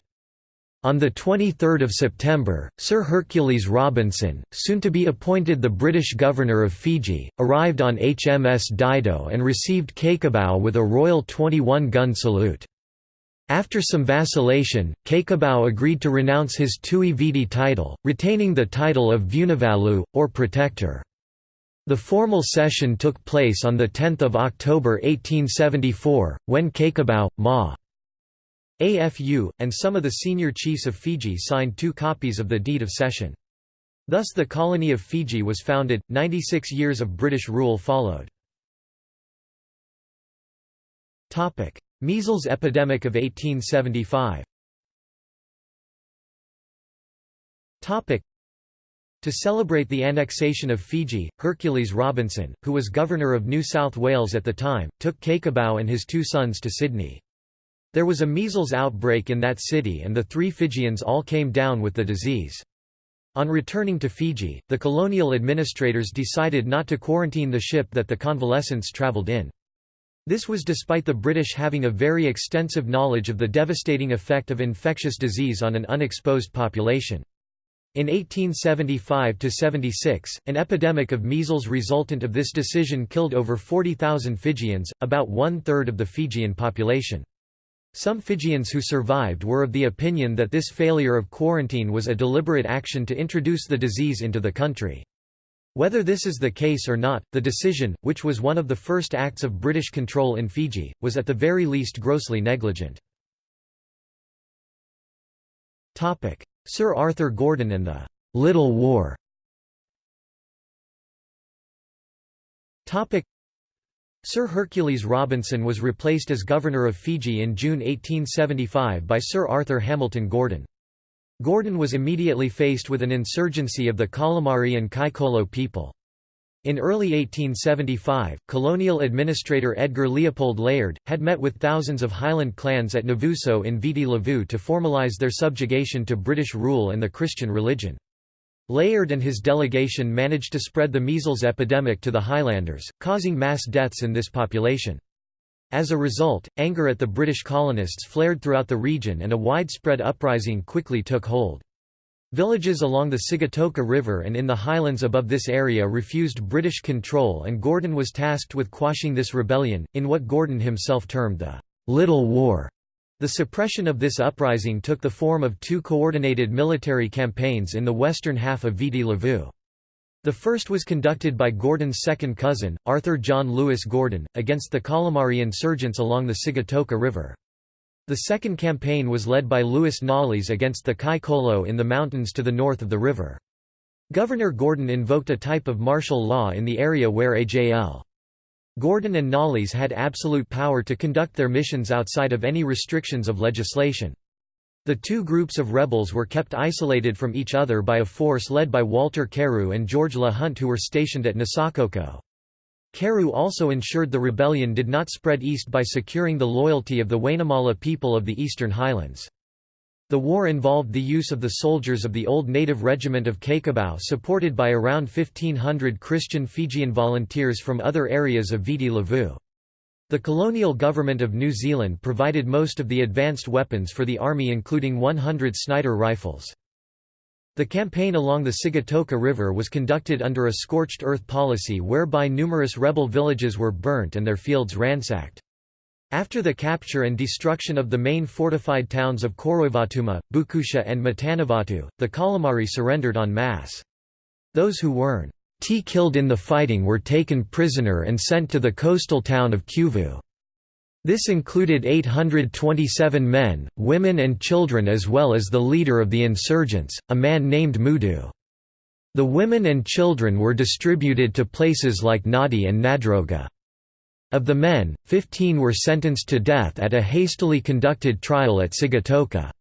On 23 September, Sir Hercules Robinson, soon to be appointed the British Governor of Fiji, arrived on HMS Dido and received Cakobau with a royal 21-gun salute. After some vacillation, Cakobau agreed to renounce his Tui Viti title, retaining the title of Vunivalu, or Protector. The formal session took place on 10 October 1874, when Cakobau, Ma. AFU, and some of the senior chiefs of Fiji signed two copies of the Deed of Cession. Thus the colony of Fiji was founded, 96 years of British rule followed. Measles epidemic of 1875 to celebrate the annexation of Fiji, Hercules Robinson, who was governor of New South Wales at the time, took Cakobau and his two sons to Sydney. There was a measles outbreak in that city and the three Fijians all came down with the disease. On returning to Fiji, the colonial administrators decided not to quarantine the ship that the convalescents travelled in. This was despite the British having a very extensive knowledge of the devastating effect of infectious disease on an unexposed population. In 1875–76, an epidemic of measles resultant of this decision killed over 40,000 Fijians, about one-third of the Fijian population. Some Fijians who survived were of the opinion that this failure of quarantine was a deliberate action to introduce the disease into the country. Whether this is the case or not, the decision, which was one of the first acts of British control in Fiji, was at the very least grossly negligent. Sir Arthur Gordon and the «Little War» Sir Hercules Robinson was replaced as Governor of Fiji in June 1875 by Sir Arthur Hamilton Gordon. Gordon was immediately faced with an insurgency of the Qalimari and Kai-Colo people. In early 1875, colonial administrator Edgar Leopold Layard, had met with thousands of Highland clans at Navuso in Viti Levu to formalise their subjugation to British rule and the Christian religion. Layard and his delegation managed to spread the measles epidemic to the Highlanders, causing mass deaths in this population. As a result, anger at the British colonists flared throughout the region and a widespread uprising quickly took hold. Villages along the Sigatoka River and in the highlands above this area refused British control and Gordon was tasked with quashing this rebellion, in what Gordon himself termed the «Little War». The suppression of this uprising took the form of two coordinated military campaigns in the western half of Viti Levu. The first was conducted by Gordon's second cousin, Arthur John Lewis Gordon, against the Qalimari insurgents along the Sigatoka River. The second campaign was led by Lewis Knollys against the Kai-Colo in the mountains to the north of the river. Governor Gordon invoked a type of martial law in the area where AJL. Gordon and Knollys had absolute power to conduct their missions outside of any restrictions of legislation. The two groups of rebels were kept isolated from each other by a force led by Walter Carew and George Le Hunte who were stationed at Nasaucoko. Carew also ensured the rebellion did not spread east by securing the loyalty of the Wainimala people of the Eastern Highlands. The war involved the use of the soldiers of the old native regiment of Cakobau supported by around 1,500 Christian Fijian volunteers from other areas of Viti Levu. The colonial government of New Zealand provided most of the advanced weapons for the army including 100 Snider rifles. The campaign along the Sigatoka River was conducted under a scorched earth policy whereby numerous rebel villages were burnt and their fields ransacked. After the capture and destruction of the main fortified towns of Koroivatuma, Bukutia and Matanavatu, the Qalimari surrendered en masse. Those who weren't killed in the fighting were taken prisoner and sent to the coastal town of Kiuvu. This included 827 men, women and children as well as the leader of the insurgents, a man named Mudu. The women and children were distributed to places like Nadi and Nadroga. Of the men, 15 were sentenced to death at a hastily conducted trial at Sigatoka.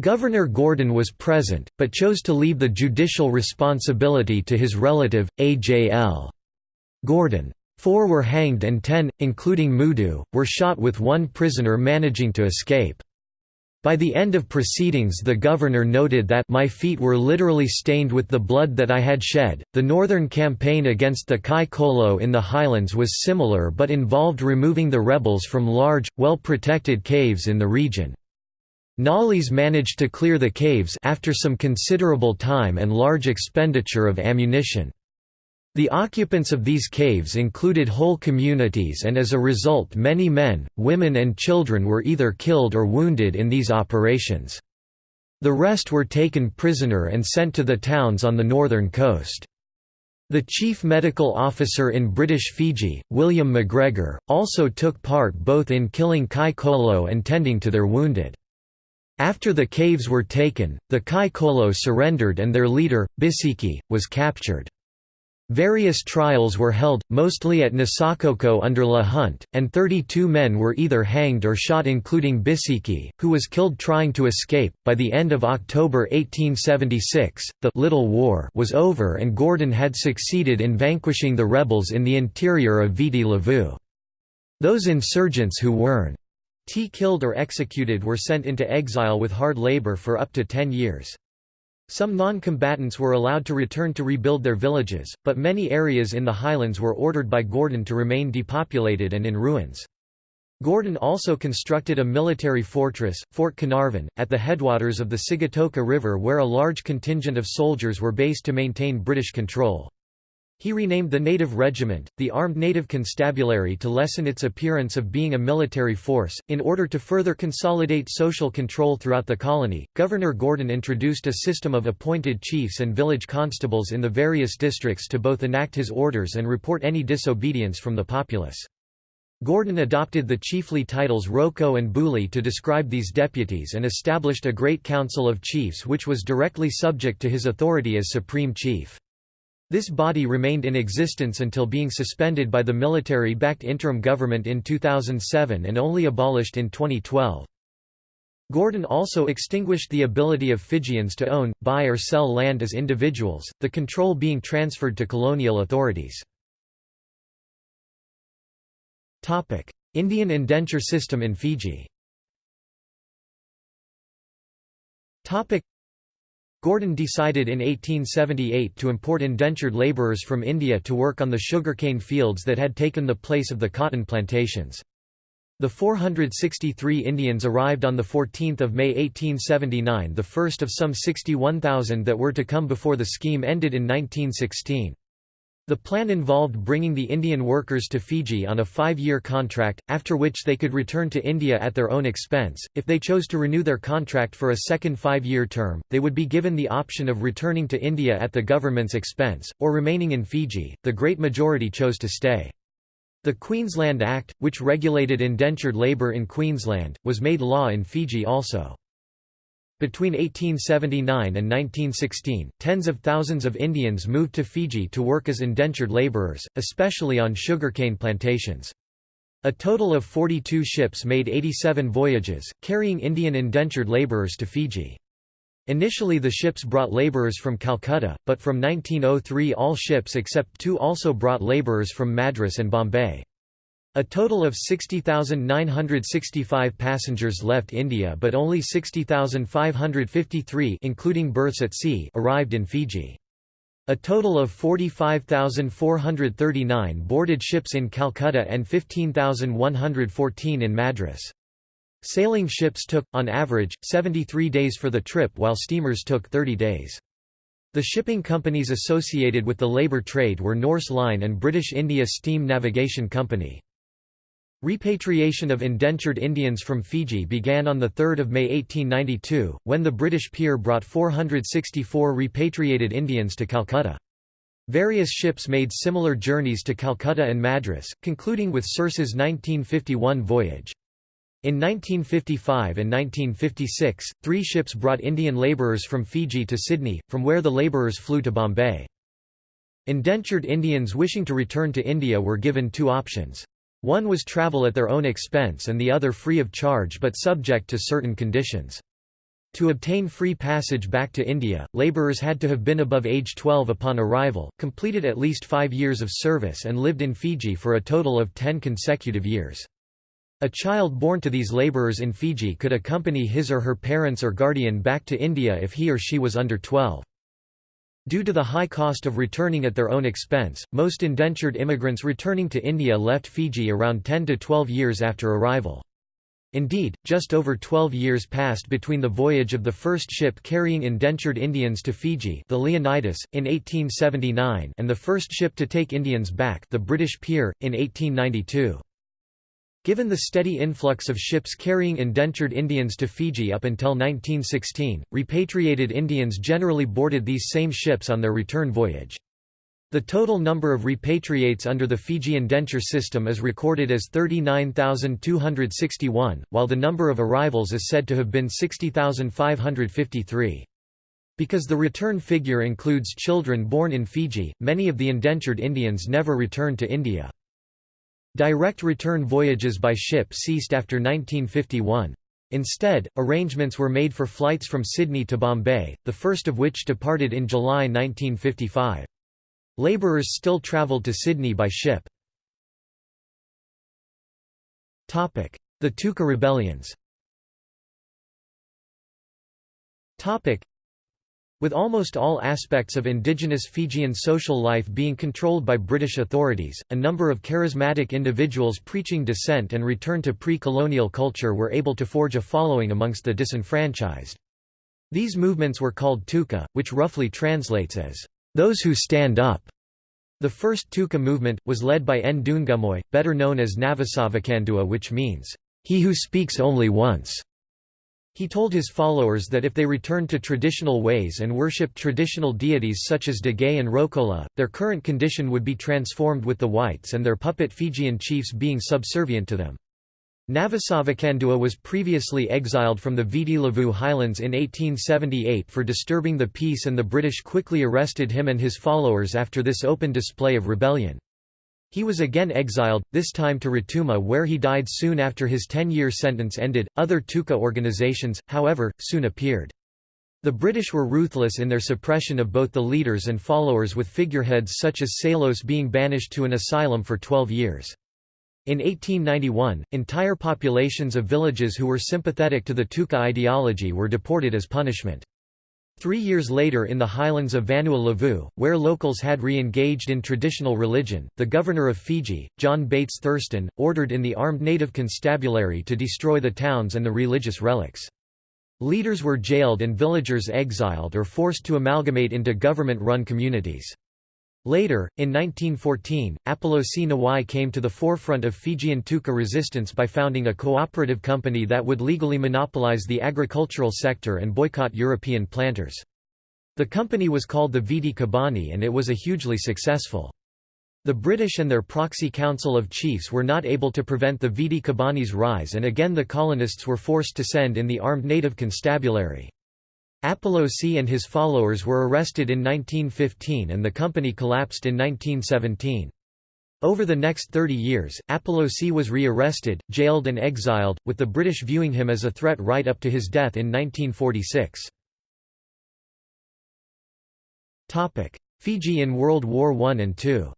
Governor Gordon was present, but chose to leave the judicial responsibility to his relative, A.J.L. Gordon. Four were hanged and ten, including Mudu, were shot with one prisoner managing to escape. By the end of proceedings, the governor noted that my feet were literally stained with the blood that I had shed. The northern campaign against the Kai Colo in the highlands was similar but involved removing the rebels from large, well protected caves in the region. Knollys managed to clear the caves after some considerable time and large expenditure of ammunition. The occupants of these caves included whole communities and as a result many men, women and children were either killed or wounded in these operations. The rest were taken prisoner and sent to the towns on the northern coast. The chief medical officer in British Fiji, William MacGregor, also took part both in killing Kai Colo and tending to their wounded. After the caves were taken, the Kai Colo surrendered and their leader, Bisiki, was captured. Various trials were held, mostly at Nasaucoko under Le Hunte, and 32 men were either hanged or shot including Bisiki, who was killed trying to escape. By the end of October 1876, the Little War was over and Gordon had succeeded in vanquishing the rebels in the interior of Viti Levu. Those insurgents who weren't killed or executed were sent into exile with hard labor for up to 10 years. Some non-combatants were allowed to return to rebuild their villages, but many areas in the highlands were ordered by Gordon to remain depopulated and in ruins. Gordon also constructed a military fortress, Fort Carnarvon, at the headwaters of the Sigatoka River where a large contingent of soldiers were based to maintain British control. He renamed the native regiment, the Armed Native Constabulary to lessen its appearance of being a military force. In order to further consolidate social control throughout the colony, Governor Gordon introduced a system of appointed chiefs and village constables in the various districts to both enact his orders and report any disobedience from the populace. Gordon adopted the chiefly titles Roko and Buli to describe these deputies and established a Great Council of Chiefs which was directly subject to his authority as Supreme Chief. This body remained in existence until being suspended by the military-backed interim government in 2007 and only abolished in 2012. Gordon also extinguished the ability of Fijians to own, buy or sell land as individuals, the control being transferred to colonial authorities. Indian indenture system in Fiji Gordon decided in 1878 to import indentured labourers from India to work on the sugarcane fields that had taken the place of the cotton plantations. The 463 Indians arrived on 14 May 1879 the first of some 61,000 that were to come before the scheme ended in 1916. The plan involved bringing the Indian workers to Fiji on a five-year contract, after which they could return to India at their own expense. If they chose to renew their contract for a second five-year term, they would be given the option of returning to India at the government's expense, or remaining in Fiji. The great majority chose to stay. The Queensland Act, which regulated indentured labour in Queensland, was made law in Fiji also. Between 1879 and 1916, tens of thousands of Indians moved to Fiji to work as indentured laborers, especially on sugarcane plantations. A total of 42 ships made 87 voyages, carrying Indian indentured laborers to Fiji. Initially the ships brought laborers from Calcutta, but from 1903 all ships except two also brought laborers from Madras and Bombay. A total of 60,965 passengers left India but only 60,553 including births at sea arrived in Fiji. A total of 45,439 boarded ships in Calcutta and 15,114 in Madras. Sailing ships took, on average, 73 days for the trip while steamers took 30 days. The shipping companies associated with the labour trade were Nourse Line and British India Steam Navigation Company. Repatriation of indentured Indians from Fiji began on 3 May 1892, when the British Peer brought 464 repatriated Indians to Calcutta. Various ships made similar journeys to Calcutta and Madras, concluding with Circe's 1951 voyage. In 1955 and 1956, three ships brought Indian labourers from Fiji to Sydney, from where the labourers flew to Bombay. Indentured Indians wishing to return to India were given two options. One was travel at their own expense and the other free of charge but subject to certain conditions. To obtain free passage back to India, labourers had to have been above age 12 upon arrival, completed at least five years of service and lived in Fiji for a total of ten consecutive years. A child born to these labourers in Fiji could accompany his or her parents or guardian back to India if he or she was under 12. Due to the high cost of returning at their own expense, most indentured immigrants returning to India left Fiji around 10 to 12 years after arrival. Indeed, just over 12 years passed between the voyage of the first ship carrying indentured Indians to Fiji the Leonidas, in 1879 and the first ship to take Indians back the British Peer, in 1892. Given the steady influx of ships carrying indentured Indians to Fiji up until 1916, repatriated Indians generally boarded these same ships on their return voyage. The total number of repatriates under the Fiji indenture system is recorded as 39,261, while the number of arrivals is said to have been 60,553. Because the return figure includes children born in Fiji, many of the indentured Indians never returned to India. Direct return voyages by ship ceased after 1951. Instead, arrangements were made for flights from Sydney to Bombay, the first of which departed in July 1955. Labourers still travelled to Sydney by ship. The Tuka rebellions with almost all aspects of indigenous Fijian social life being controlled by British authorities, a number of charismatic individuals preaching dissent and return to pre-colonial culture were able to forge a following amongst the disenfranchised. These movements were called Tuka, which roughly translates as, "...those who stand up." The first Tuka movement, was led by Ndungumoy, better known as Navosavakadua which means, "...he who speaks only once." He told his followers that if they returned to traditional ways and worshipped traditional deities such as Degei and Rokola, their current condition would be transformed with the whites and their puppet Fijian chiefs being subservient to them. Navosavakadua was previously exiled from the Viti Levu highlands in 1878 for disturbing the peace and the British quickly arrested him and his followers after this open display of rebellion. He was again exiled, this time to Rotuma where he died soon after his 10-year sentence ended. Other Tuka organizations, however, soon appeared. The British were ruthless in their suppression of both the leaders and followers with figureheads such as Salos being banished to an asylum for 12 years. In 1891, entire populations of villages who were sympathetic to the Tuka ideology were deported as punishment. Three years later in the highlands of Vanua Levu, where locals had re-engaged in traditional religion, the governor of Fiji, John Bates Thurston, ordered in the armed native constabulary to destroy the towns and the religious relics. Leaders were jailed and villagers exiled or forced to amalgamate into government-run communities. Later, in 1914, Apolosi Nawai came to the forefront of Fijian Tuka resistance by founding a cooperative company that would legally monopolize the agricultural sector and boycott European planters. The company was called the Viti Kabani and it was a hugely successful. The British and their proxy council of chiefs were not able to prevent the Viti Kabani's rise and again the colonists were forced to send in the armed native constabulary. Apolosi and his followers were arrested in 1915 and the company collapsed in 1917. Over the next 30 years, Apolosi was re-arrested, jailed and exiled, with the British viewing him as a threat right up to his death in 1946. Fiji in World War I and II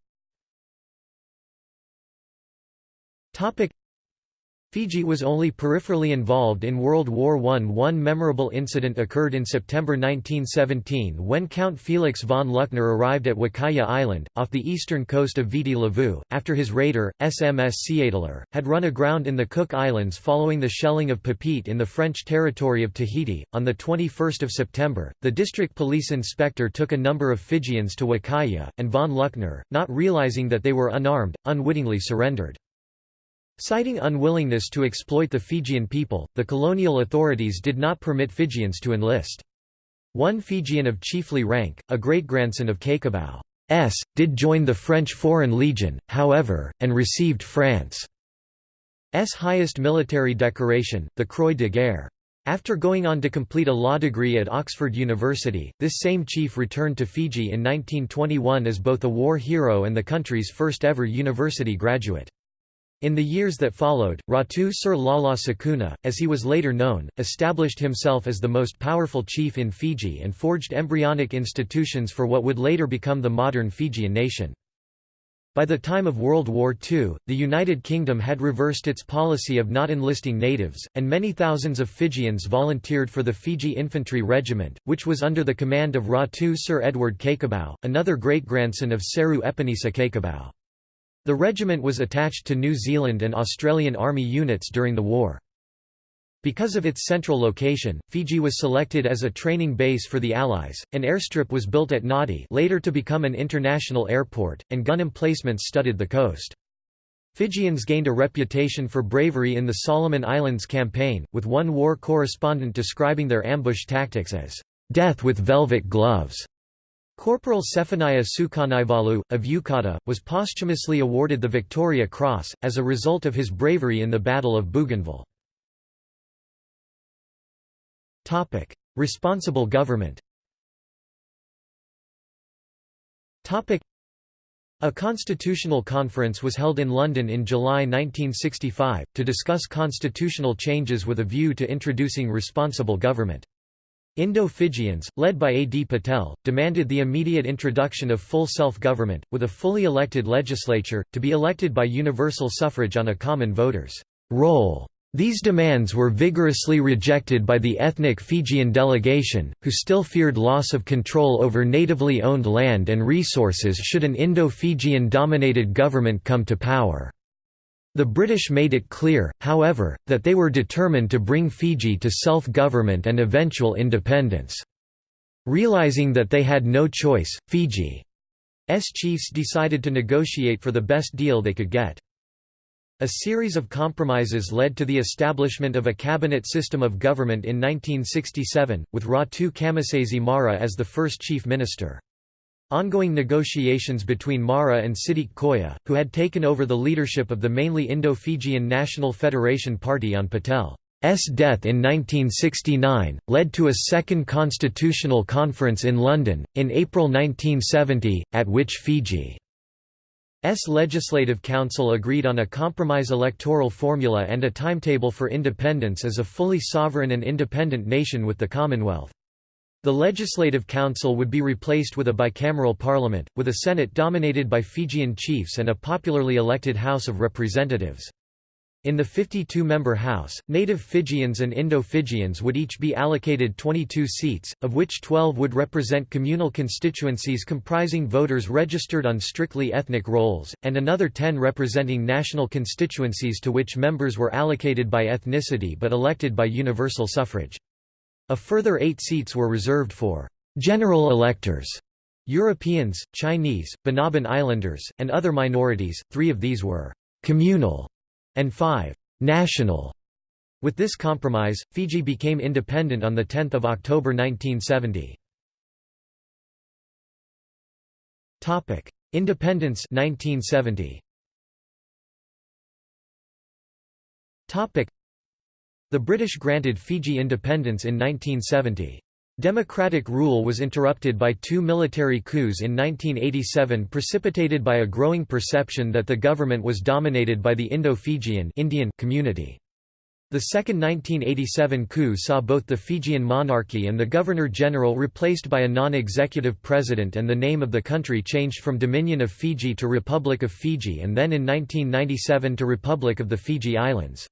Fiji was only peripherally involved in World War I. One memorable incident occurred in September 1917 when Count Felix von Luckner arrived at Wakaya Island, off the eastern coast of Viti Levu, after his raider, SMS Seeadler, had run aground in the Cook Islands following the shelling of Papeete in the French territory of Tahiti. On 21 September, the district police inspector took a number of Fijians to Wakaya, and von Luckner, not realizing that they were unarmed, unwittingly surrendered. Citing unwillingness to exploit the Fijian people, the colonial authorities did not permit Fijians to enlist. One Fijian of chiefly rank, a great-grandson of S, did join the French Foreign Legion, however, and received France's highest military decoration, the Croix de Guerre. After going on to complete a law degree at Oxford University, this same chief returned to Fiji in 1921 as both a war hero and the country's first ever university graduate. In the years that followed, Ratu Sir Lala Sukuna, as he was later known, established himself as the most powerful chief in Fiji and forged embryonic institutions for what would later become the modern Fijian nation. By the time of World War II, the United Kingdom had reversed its policy of not enlisting natives, and many thousands of Fijians volunteered for the Fiji Infantry Regiment, which was under the command of Ratu Sir Edward Cakobau, another great-grandson of Seru Epenisa Cakobau. The regiment was attached to New Zealand and Australian Army units during the war. Because of its central location, Fiji was selected as a training base for the Allies. An airstrip was built at Nadi, later to become an international airport, and gun emplacements studded the coast. Fijians gained a reputation for bravery in the Solomon Islands campaign, with one war correspondent describing their ambush tactics as death with velvet gloves. Corporal Sefanaia Sukanaivalu, of Yucata, was posthumously awarded the Victoria Cross, as a result of his bravery in the Battle of Bougainville. Responsible government a constitutional conference was held in London in July 1965, to discuss constitutional changes with a view to introducing responsible government. Indo-Fijians, led by A. D. Patel, demanded the immediate introduction of full self-government, with a fully elected legislature, to be elected by universal suffrage on a common voters' roll. These demands were vigorously rejected by the ethnic Fijian delegation, who still feared loss of control over natively owned land and resources should an Indo-Fijian dominated government come to power. The British made it clear, however, that they were determined to bring Fiji to self-government and eventual independence. Realizing that they had no choice, Fiji's chiefs decided to negotiate for the best deal they could get. A series of compromises led to the establishment of a cabinet system of government in 1967, with Ratu Kamisese Mara as the first chief minister. Ongoing negotiations between Mara and Siddique Koya, who had taken over the leadership of the mainly Indo-Fijian National Federation Party on Patel's death in 1969, led to a second constitutional conference in London, in April 1970, at which Fiji's Legislative Council agreed on a compromise electoral formula and a timetable for independence as a fully sovereign and independent nation with the Commonwealth. The Legislative Council would be replaced with a bicameral parliament, with a Senate dominated by Fijian chiefs and a popularly elected House of Representatives. In the 52-member House, native Fijians and Indo-Fijians would each be allocated 22 seats, of which 12 would represent communal constituencies comprising voters registered on strictly ethnic rolls, and another 10 representing national constituencies to which members were allocated by ethnicity but elected by universal suffrage. A further eight seats were reserved for general electors, Europeans, Chinese, Banaban Islanders, and other minorities, three of these were communal and five national. With this compromise, Fiji became independent on 10 October 1970. Independence 1970. The British granted Fiji independence in 1970. Democratic rule was interrupted by two military coups in 1987 precipitated by a growing perception that the government was dominated by the Indo-Fijian community. The second 1987 coup saw both the Fijian monarchy and the Governor-General replaced by a non-executive president and the name of the country changed from Dominion of Fiji to Republic of Fiji and then in 1997 to Republic of the Fiji Islands.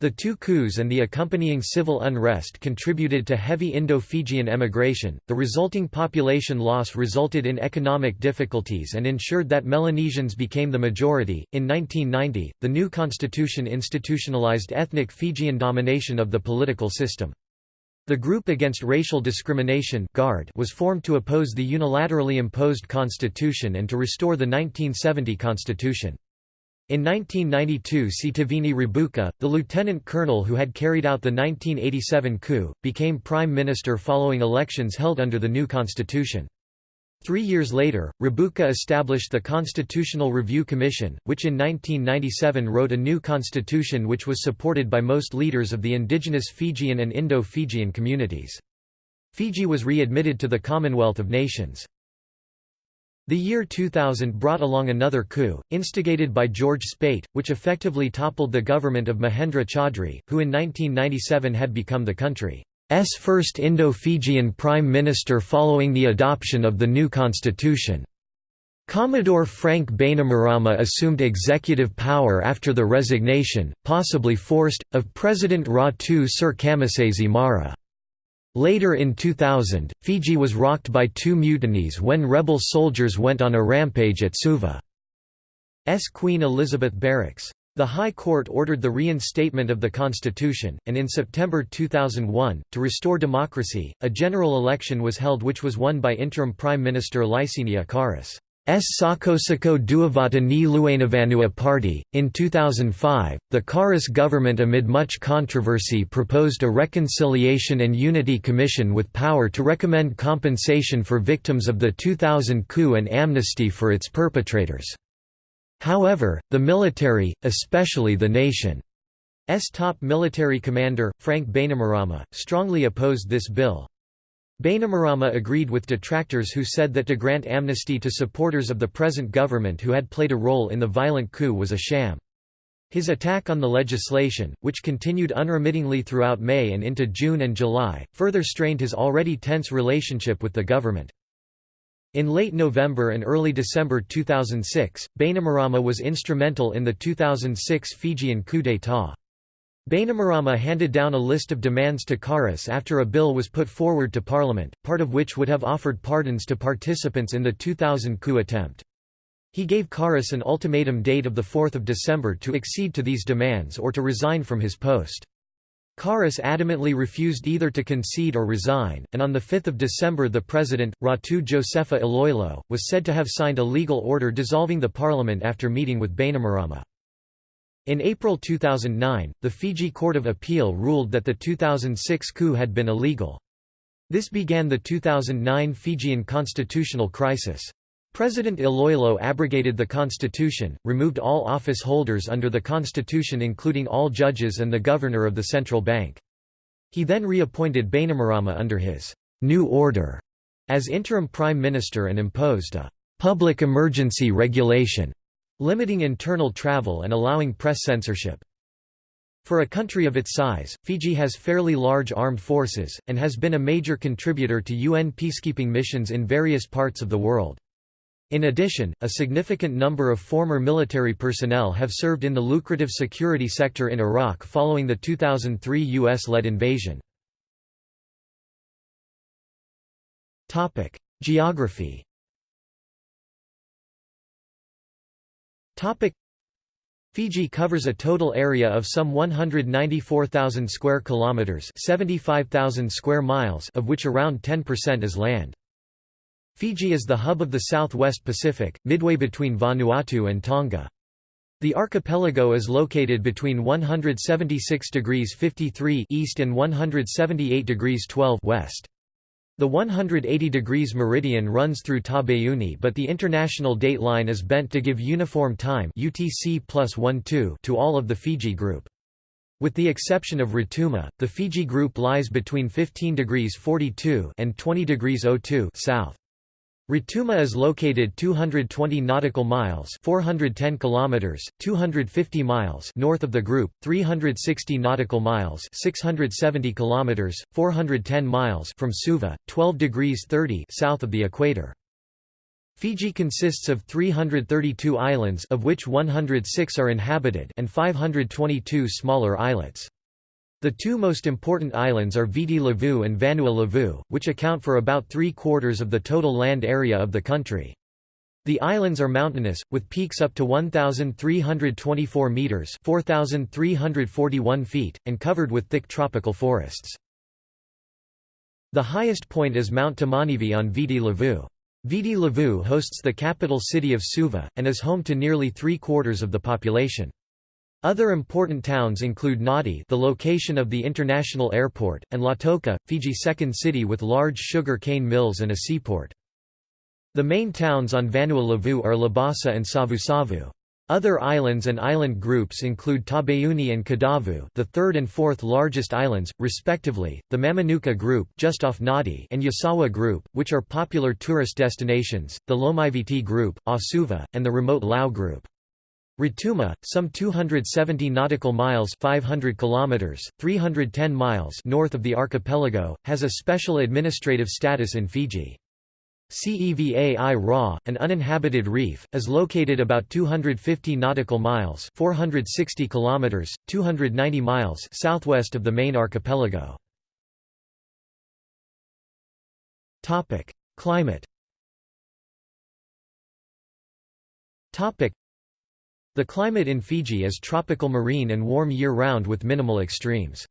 The two coups and the accompanying civil unrest contributed to heavy Indo-Fijian emigration. The resulting population loss resulted in economic difficulties and ensured that Melanesians became the majority. In 1990, the new constitution institutionalized ethnic Fijian domination of the political system. The Group Against Racial Discrimination was formed to oppose the unilaterally imposed constitution and to restore the 1970 constitution. In 1992 Sitiveni Rabuka, the lieutenant colonel who had carried out the 1987 coup, became prime minister following elections held under the new constitution. Three years later, Rabuka established the Constitutional Review Commission, which in 1997 wrote a new constitution which was supported by most leaders of the indigenous Fijian and Indo-Fijian communities. Fiji was readmitted to the Commonwealth of Nations. The year 2000 brought along another coup, instigated by George Speight, which effectively toppled the government of Mahendra Chaudhry, who in 1997 had become the country's first Indo-Fijian prime minister following the adoption of the new constitution. Commodore Frank Bainimarama assumed executive power after the resignation, possibly forced, of President Ratu Sir Kamisese Mara. Later in 2000, Fiji was rocked by two mutinies when rebel soldiers went on a rampage at Suva's Queen Elizabeth Barracks. The High Court ordered the reinstatement of the constitution, and in September 2001, to restore democracy, a general election was held which was won by interim Prime Minister Laisenia Qarase. S. Soqosoqo Duavata ni Lewenivanua Party. In 2005, the Qarase government, amid much controversy, proposed a Reconciliation and Unity Commission with power to recommend compensation for victims of the 2000 coup and amnesty for its perpetrators. However, the military, especially the nation's top military commander, Frank Bainimarama, strongly opposed this bill. Bainimarama agreed with detractors who said that to grant amnesty to supporters of the present government who had played a role in the violent coup was a sham. His attack on the legislation, which continued unremittingly throughout May and into June and July, further strained his already tense relationship with the government. In late November and early December 2006, Bainimarama was instrumental in the 2006 Fijian coup d'état. Bainimarama handed down a list of demands to Qarase after a bill was put forward to Parliament, part of which would have offered pardons to participants in the 2000 coup attempt. He gave Qarase an ultimatum date of 4 December to accede to these demands or to resign from his post. Qarase adamantly refused either to concede or resign, and on 5 December the president, Ratu Josefa Iloilo, was said to have signed a legal order dissolving the parliament after meeting with Bainimarama. In April 2009, the Fiji Court of Appeal ruled that the 2006 coup had been illegal. This began the 2009 Fijian constitutional crisis. President Iloilo abrogated the constitution, removed all office holders under the constitution including all judges and the governor of the central bank. He then reappointed Bainimarama under his «new order» as interim prime minister and imposed a «public emergency regulation» limiting internal travel and allowing press censorship. For a country of its size, Fiji has fairly large armed forces, and has been a major contributor to UN peacekeeping missions in various parts of the world. In addition, a significant number of former military personnel have served in the lucrative security sector in Iraq following the 2003 U.S.-led invasion. Geography Fiji covers a total area of some 194,000 square kilometers, 75,000 square miles, of which around 10% is land. Fiji is the hub of the Southwest Pacific, midway between Vanuatu and Tonga. The archipelago is located between 176 degrees 53 east and 178 degrees 12 west. The 180 degrees meridian runs through Taveuni but the international date line is bent to give uniform time UTC plus 1 to all of the Fiji group. With the exception of Rotuma, the Fiji group lies between 15 degrees 42 and 20 degrees 02 south. Rotuma is located 220 nautical miles, 410 kilometers, 250 miles north of the group, 360 nautical miles, 670 kilometers, 410 miles from Suva, 12 degrees 30 south of the equator. Fiji consists of 332 islands of which 106 are inhabited and 522 smaller islets. The two most important islands are Viti Levu and Vanua Levu, which account for about three-quarters of the total land area of the country. The islands are mountainous, with peaks up to 1,324 metres 4,341 feet, and covered with thick tropical forests. The highest point is Mount Tomanivi on Viti Levu. Viti Levu hosts the capital city of Suva, and is home to nearly three-quarters of the population. Other important towns include Nadi the location of the international airport, and Lautoka, Fiji's second city with large sugar cane mills and a seaport. The main towns on Vanua Levu are Labasa and Savusavu. Other islands and island groups include Taveuni and Kadavu the third and fourth largest islands, respectively, the Mamanuca Group just off Nadi and Yasawa Group, which are popular tourist destinations, the Lomaiviti Group, Asuva, and the remote Lau Group. Rotuma, some 270 nautical miles 500 kilometers, 310 miles north of the archipelago, has a special administrative status in Fiji. Ceva-i-Ra, an uninhabited reef, is located about 250 nautical miles 460 kilometers, 290 miles southwest of the main archipelago. Climate The climate in Fiji is tropical marine and warm year-round with minimal extremes.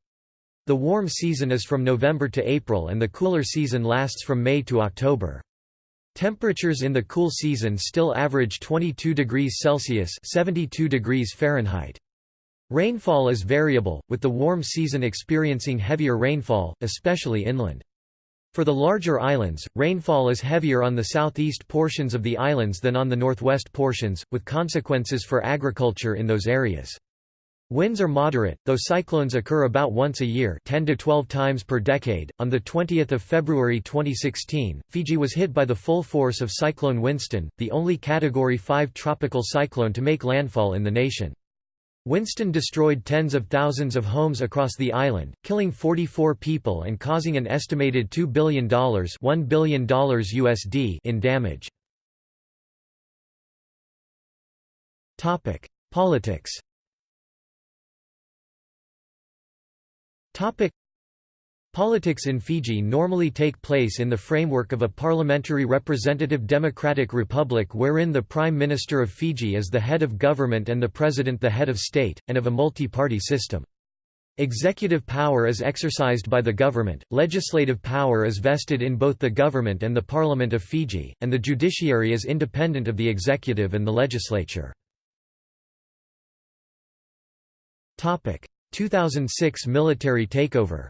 The warm season is from November to April and the cooler season lasts from May to October. Temperatures in the cool season still average 22 degrees Celsius 72 degrees Fahrenheit. Rainfall is variable, with the warm season experiencing heavier rainfall, especially inland. For the larger islands, rainfall is heavier on the southeast portions of the islands than on the northwest portions, with consequences for agriculture in those areas. Winds are moderate, though cyclones occur about once a year 10 to 12 times per decade. On 20 February 2016, Fiji was hit by the full force of Cyclone Winston, the only Category 5 tropical cyclone to make landfall in the nation. Winston destroyed tens of thousands of homes across the island, killing 44 people and causing an estimated $2 billion, $1 billion USD in damage. Politics Politics in Fiji normally take place in the framework of a parliamentary representative democratic republic wherein the Prime Minister of Fiji is the head of government and the President the head of state, and of a multi-party system. Executive power is exercised by the government, legislative power is vested in both the government and the Parliament of Fiji, and the judiciary is independent of the executive and the legislature. 2006 military takeover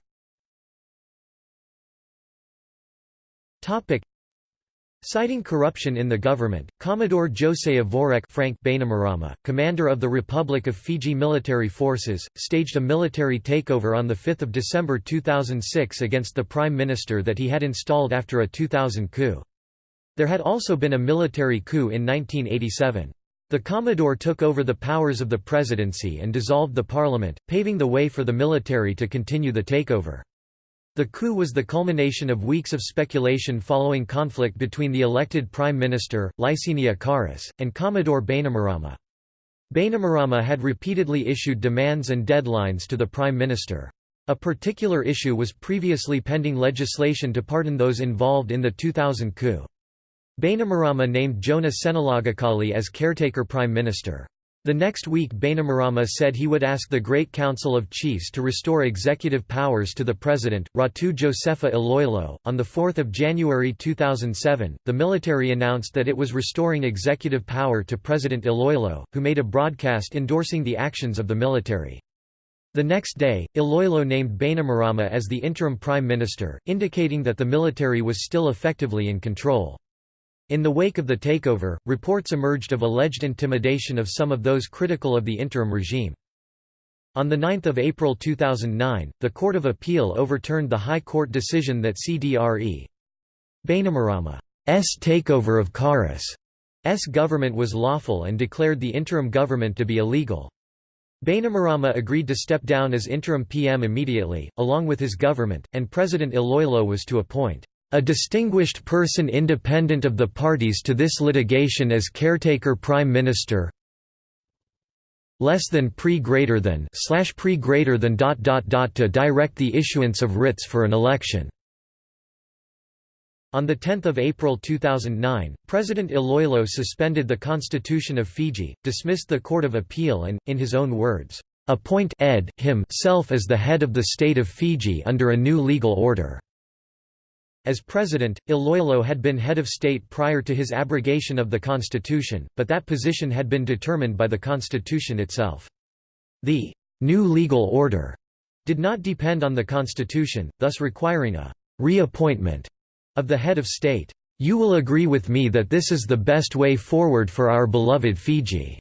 Citing corruption in the government, Commodore Josaia Voreqe Frank Bainimarama, commander of the Republic of Fiji military forces, staged a military takeover on 5 December 2006 against the prime minister that he had installed after a 2000 coup. There had also been a military coup in 1987. The Commodore took over the powers of the presidency and dissolved the parliament, paving the way for the military to continue the takeover. The coup was the culmination of weeks of speculation following conflict between the elected Prime Minister, Laisenia Qarase, and Commodore Bainimarama. Bainimarama had repeatedly issued demands and deadlines to the Prime Minister. A particular issue was previously pending legislation to pardon those involved in the 2000 coup. Bainimarama named Jona Senilagakali as caretaker prime minister. The next week Bainimarama said he would ask the Great Council of Chiefs to restore executive powers to the president, Ratu Josefa Iloilo. On 4 January 2007, the military announced that it was restoring executive power to President Iloilo, who made a broadcast endorsing the actions of the military. The next day, Iloilo named Bainimarama as the interim prime minister, indicating that the military was still effectively in control. In the wake of the takeover, reports emerged of alleged intimidation of some of those critical of the interim regime. On 9 April 2009, the Court of Appeal overturned the High Court decision that CDRE Bainimarama's takeover of Qarase's government was lawful and declared the interim government to be illegal. Bainimarama agreed to step down as interim PM immediately, along with his government, and President Iloilo was to appoint a distinguished person independent of the parties to this litigation as caretaker prime minister less than pre greater than slash pre greater than dot dot dot to direct the issuance of writs for an election on the 10 April 2009, President Iloilo suspended the Constitution of Fiji, dismissed the Court of Appeal and, in his own words, "...appoint ed. himself as the head of the state of Fiji under a new legal order." As president, Iloilo had been head of state prior to his abrogation of the constitution, but that position had been determined by the constitution itself. The «new legal order» did not depend on the constitution, thus requiring a «reappointment» of the head of state. You will agree with me that this is the best way forward for our beloved Fiji."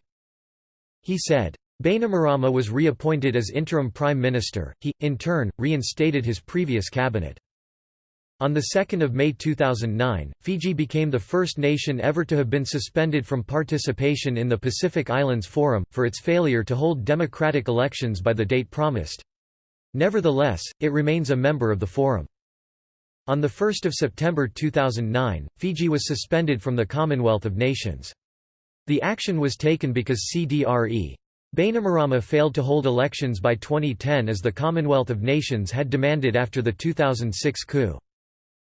He said. Bainimarama was reappointed as interim prime minister, he, in turn, reinstated his previous cabinet. On 2 May 2009, Fiji became the first nation ever to have been suspended from participation in the Pacific Islands Forum, for its failure to hold democratic elections by the date promised. Nevertheless, it remains a member of the Forum. On 1 September 2009, Fiji was suspended from the Commonwealth of Nations. The action was taken because CDRE. Bainimarama failed to hold elections by 2010 as the Commonwealth of Nations had demanded after the 2006 coup.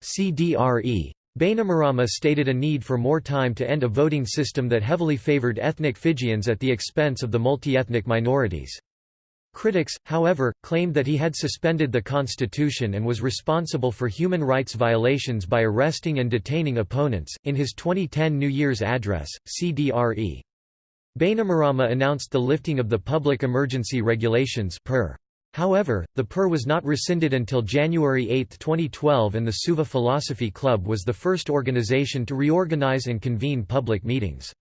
CDRE. Bainimarama stated a need for more time to end a voting system that heavily favored ethnic Fijians at the expense of the multi-ethnic minorities. Critics, however, claimed that he had suspended the constitution and was responsible for human rights violations by arresting and detaining opponents. In his 2010 New Year's address, CDRE. Bainimarama announced the lifting of the Public Emergency Regulations (PER). However, the PER was not rescinded until January 8, 2012 and the Suva Philosophy Club was the first organization to reorganize and convene public meetings.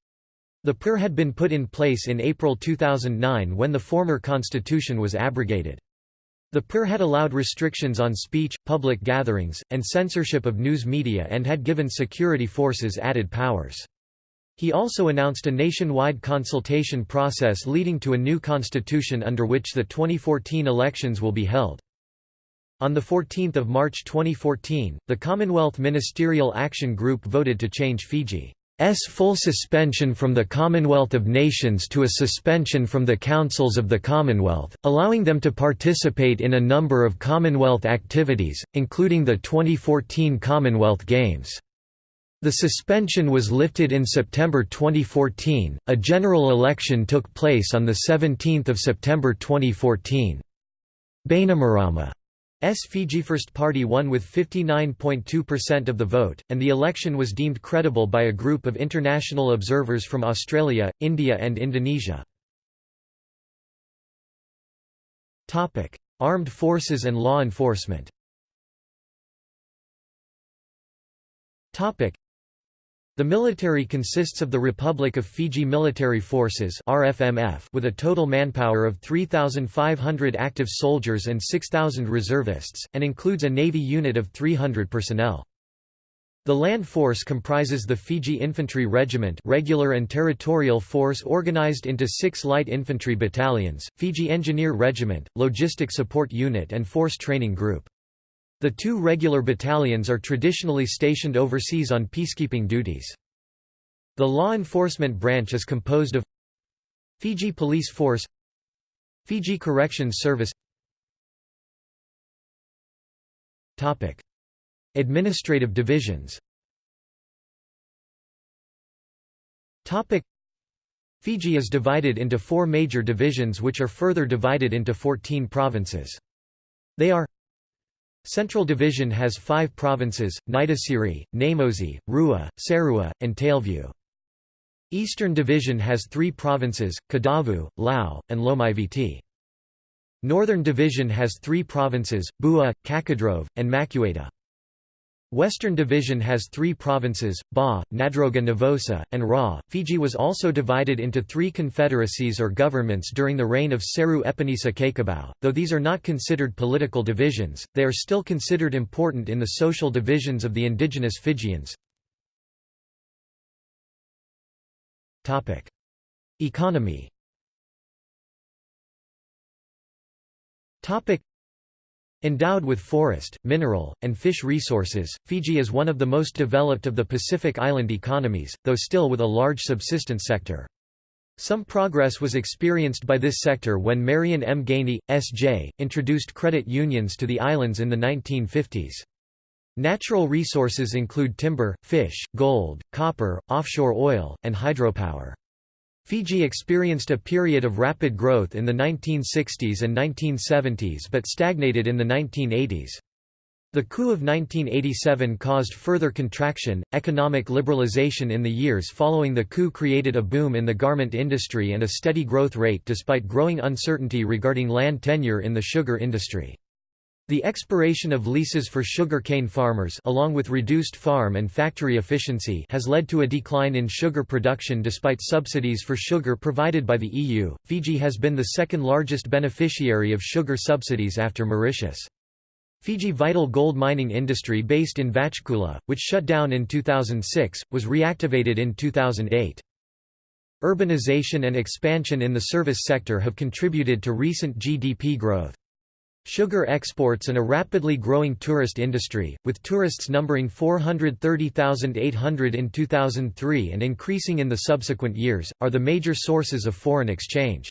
The PER had been put in place in April 2009 when the former constitution was abrogated. The PER had allowed restrictions on speech, public gatherings, and censorship of news media and had given security forces added powers. He also announced a nationwide consultation process leading to a new constitution under which the 2014 elections will be held. On 14 March 2014, the Commonwealth Ministerial Action Group voted to change Fiji's full suspension from the Commonwealth of Nations to a suspension from the Councils of the Commonwealth, allowing them to participate in a number of Commonwealth activities, including the 2014 Commonwealth Games. The suspension was lifted in September 2014. A general election took place on the 17th of September 2014. Bainimarama Fiji First Party won with 59.2% of the vote, and the election was deemed credible by a group of international observers from Australia, India and Indonesia. Armed forces and law enforcement the military consists of the Republic of Fiji Military Forces (RFMF) with a total manpower of 3,500 active soldiers and 6,000 reservists, and includes a navy unit of 300 personnel. The land force comprises the Fiji Infantry Regiment regular and territorial force organized into six light infantry battalions, Fiji Engineer Regiment, Logistic Support Unit and Force Training Group. The two regular battalions are traditionally stationed overseas on peacekeeping duties. The law enforcement branch is composed of Fiji Police Force Fiji Corrections Service Topic. Administrative divisions Topic. Fiji is divided into four major divisions which are further divided into 14 provinces. They are Central Division has five provinces, Naitasiri, Namosi, Rewa, Serua, and Tailevu. Eastern Division has three provinces, Kadavu, Lau, and Lomaiviti. Northern Division has three provinces, Bua, Cakaudrove, and Macuata. Western Division has three provinces, Ba, Nadroga Navosa, and Ra. Fiji was also divided into three confederacies or governments during the reign of Seru Epenisa Cakobau. Though these are not considered political divisions, they are still considered important in the social divisions of the indigenous Fijians. Economy Endowed with forest, mineral, and fish resources, Fiji is one of the most developed of the Pacific Island economies, though still with a large subsistence sector. Some progress was experienced by this sector when Marion M. Ganey, S.J., introduced credit unions to the islands in the 1950s. Natural resources include timber, fish, gold, copper, offshore oil, and hydropower. Fiji experienced a period of rapid growth in the 1960s and 1970s but stagnated in the 1980s. The coup of 1987 caused further contraction. Economic liberalization in the years following the coup created a boom in the garment industry and a steady growth rate despite growing uncertainty regarding land tenure in the sugar industry. The expiration of leases for sugar cane farmers along with reduced farm and factory efficiency has led to a decline in sugar production despite subsidies for sugar provided by the EU. Fiji has been the second largest beneficiary of sugar subsidies after Mauritius. Fiji vital gold mining industry based in Vatukoula, which shut down in 2006, was reactivated in 2008. Urbanization and expansion in the service sector have contributed to recent GDP growth. Sugar exports and a rapidly growing tourist industry, with tourists numbering 430,800 in 2003 and increasing in the subsequent years, are the major sources of foreign exchange.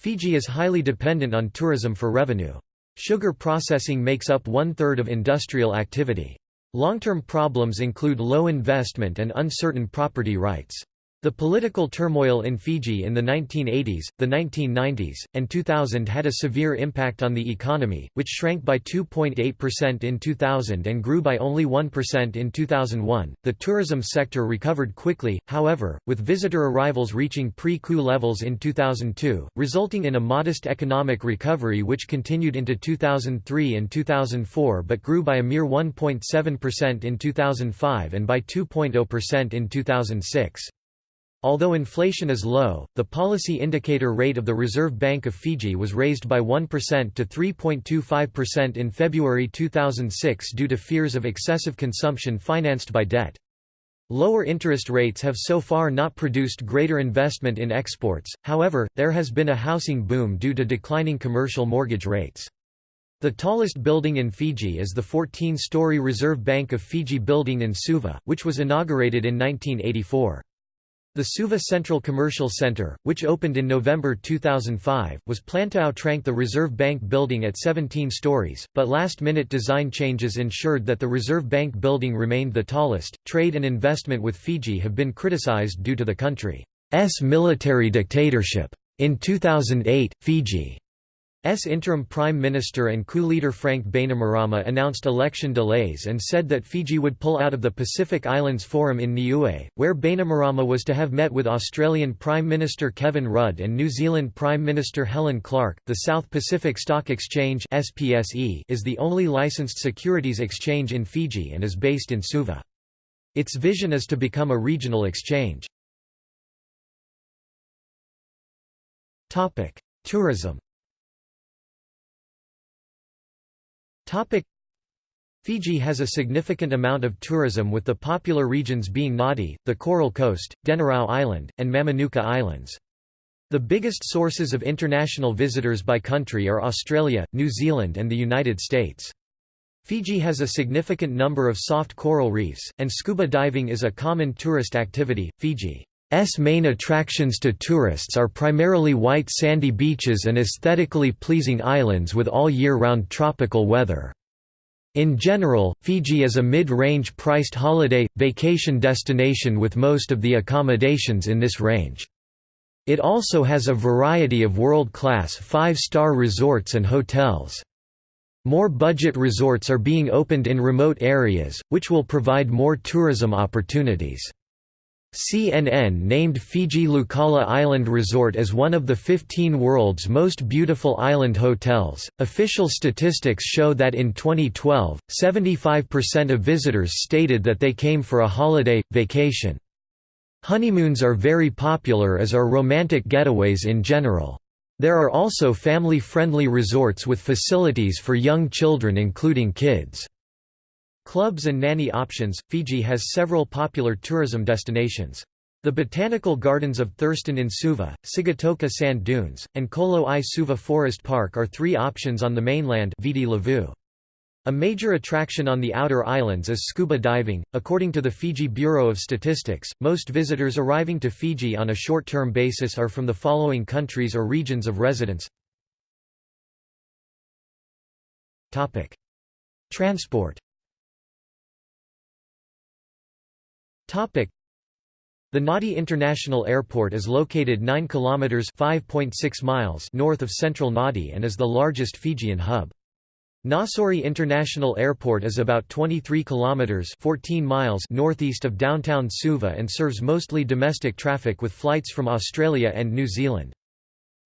Fiji is highly dependent on tourism for revenue. Sugar processing makes up one-third of industrial activity. Long-term problems include low investment and uncertain property rights. The political turmoil in Fiji in the 1980s, the 1990s, and 2000 had a severe impact on the economy, which shrank by 2.8% in 2000 and grew by only 1% in 2001. The tourism sector recovered quickly, however, with visitor arrivals reaching pre coup levels in 2002, resulting in a modest economic recovery which continued into 2003 and 2004 but grew by a mere 1.7% in 2005 and by 2.0% in 2006. Although inflation is low, the policy indicator rate of the Reserve Bank of Fiji was raised by 1% to 3.25% in February 2006 due to fears of excessive consumption financed by debt. Lower interest rates have so far not produced greater investment in exports, however, there has been a housing boom due to declining commercial mortgage rates. The tallest building in Fiji is the 14-story Reserve Bank of Fiji building in Suva, which was inaugurated in 1984. The Suva Central Commercial Center, which opened in November 2005, was planned to outrank the Reserve Bank building at 17 stories, but last-minute design changes ensured that the Reserve Bank building remained the tallest. Trade and investment with Fiji have been criticized due to the country's military dictatorship. In 2008, Fiji S interim prime minister and coup leader Frank Bainimarama announced election delays and said that Fiji would pull out of the Pacific Islands Forum in Niue, where Bainimarama was to have met with Australian Prime Minister Kevin Rudd and New Zealand Prime Minister Helen Clark. The South Pacific Stock Exchange (SPSE) is the only licensed securities exchange in Fiji and is based in Suva. Its vision is to become a regional exchange. Topic: Tourism Fiji has a significant amount of tourism with the popular regions being Nadi, the Coral Coast, Denarau Island, and Mamanuca Islands. The biggest sources of international visitors by country are Australia, New Zealand and the United States. Fiji has a significant number of soft coral reefs, and scuba diving is a common tourist activity. Fiji S main attractions to tourists are primarily white sandy beaches and aesthetically pleasing islands with all year-round tropical weather. In general, Fiji is a mid-range priced holiday, vacation destination with most of the accommodations in this range. It also has a variety of world-class five-star resorts and hotels. More budget resorts are being opened in remote areas, which will provide more tourism opportunities. CNN named Fiji Laucala Island Resort as one of the 15 world's most beautiful island hotels. Official statistics show that in 2012, 75% of visitors stated that they came for a holiday, vacation. Honeymoons are very popular as are romantic getaways in general. There are also family-friendly resorts with facilities for young children including kids. Clubs and nanny options – Fiji has several popular tourism destinations. The Botanical Gardens of Thurston in Suva, Sigatoka Sand Dunes, and Colo i Suva Forest Park are three options on the mainland Viti Levu. A major attraction on the outer islands is scuba diving. According to the Fiji Bureau of Statistics, most visitors arriving to Fiji on a short term basis are from the following countries or regions of residence Transport The Nadi International Airport is located 9 kilometers (5.6 miles) north of central Nadi and is the largest Fijian hub. Nausori International Airport is about 23 kilometers (14 miles) northeast of downtown Suva and serves mostly domestic traffic with flights from Australia and New Zealand.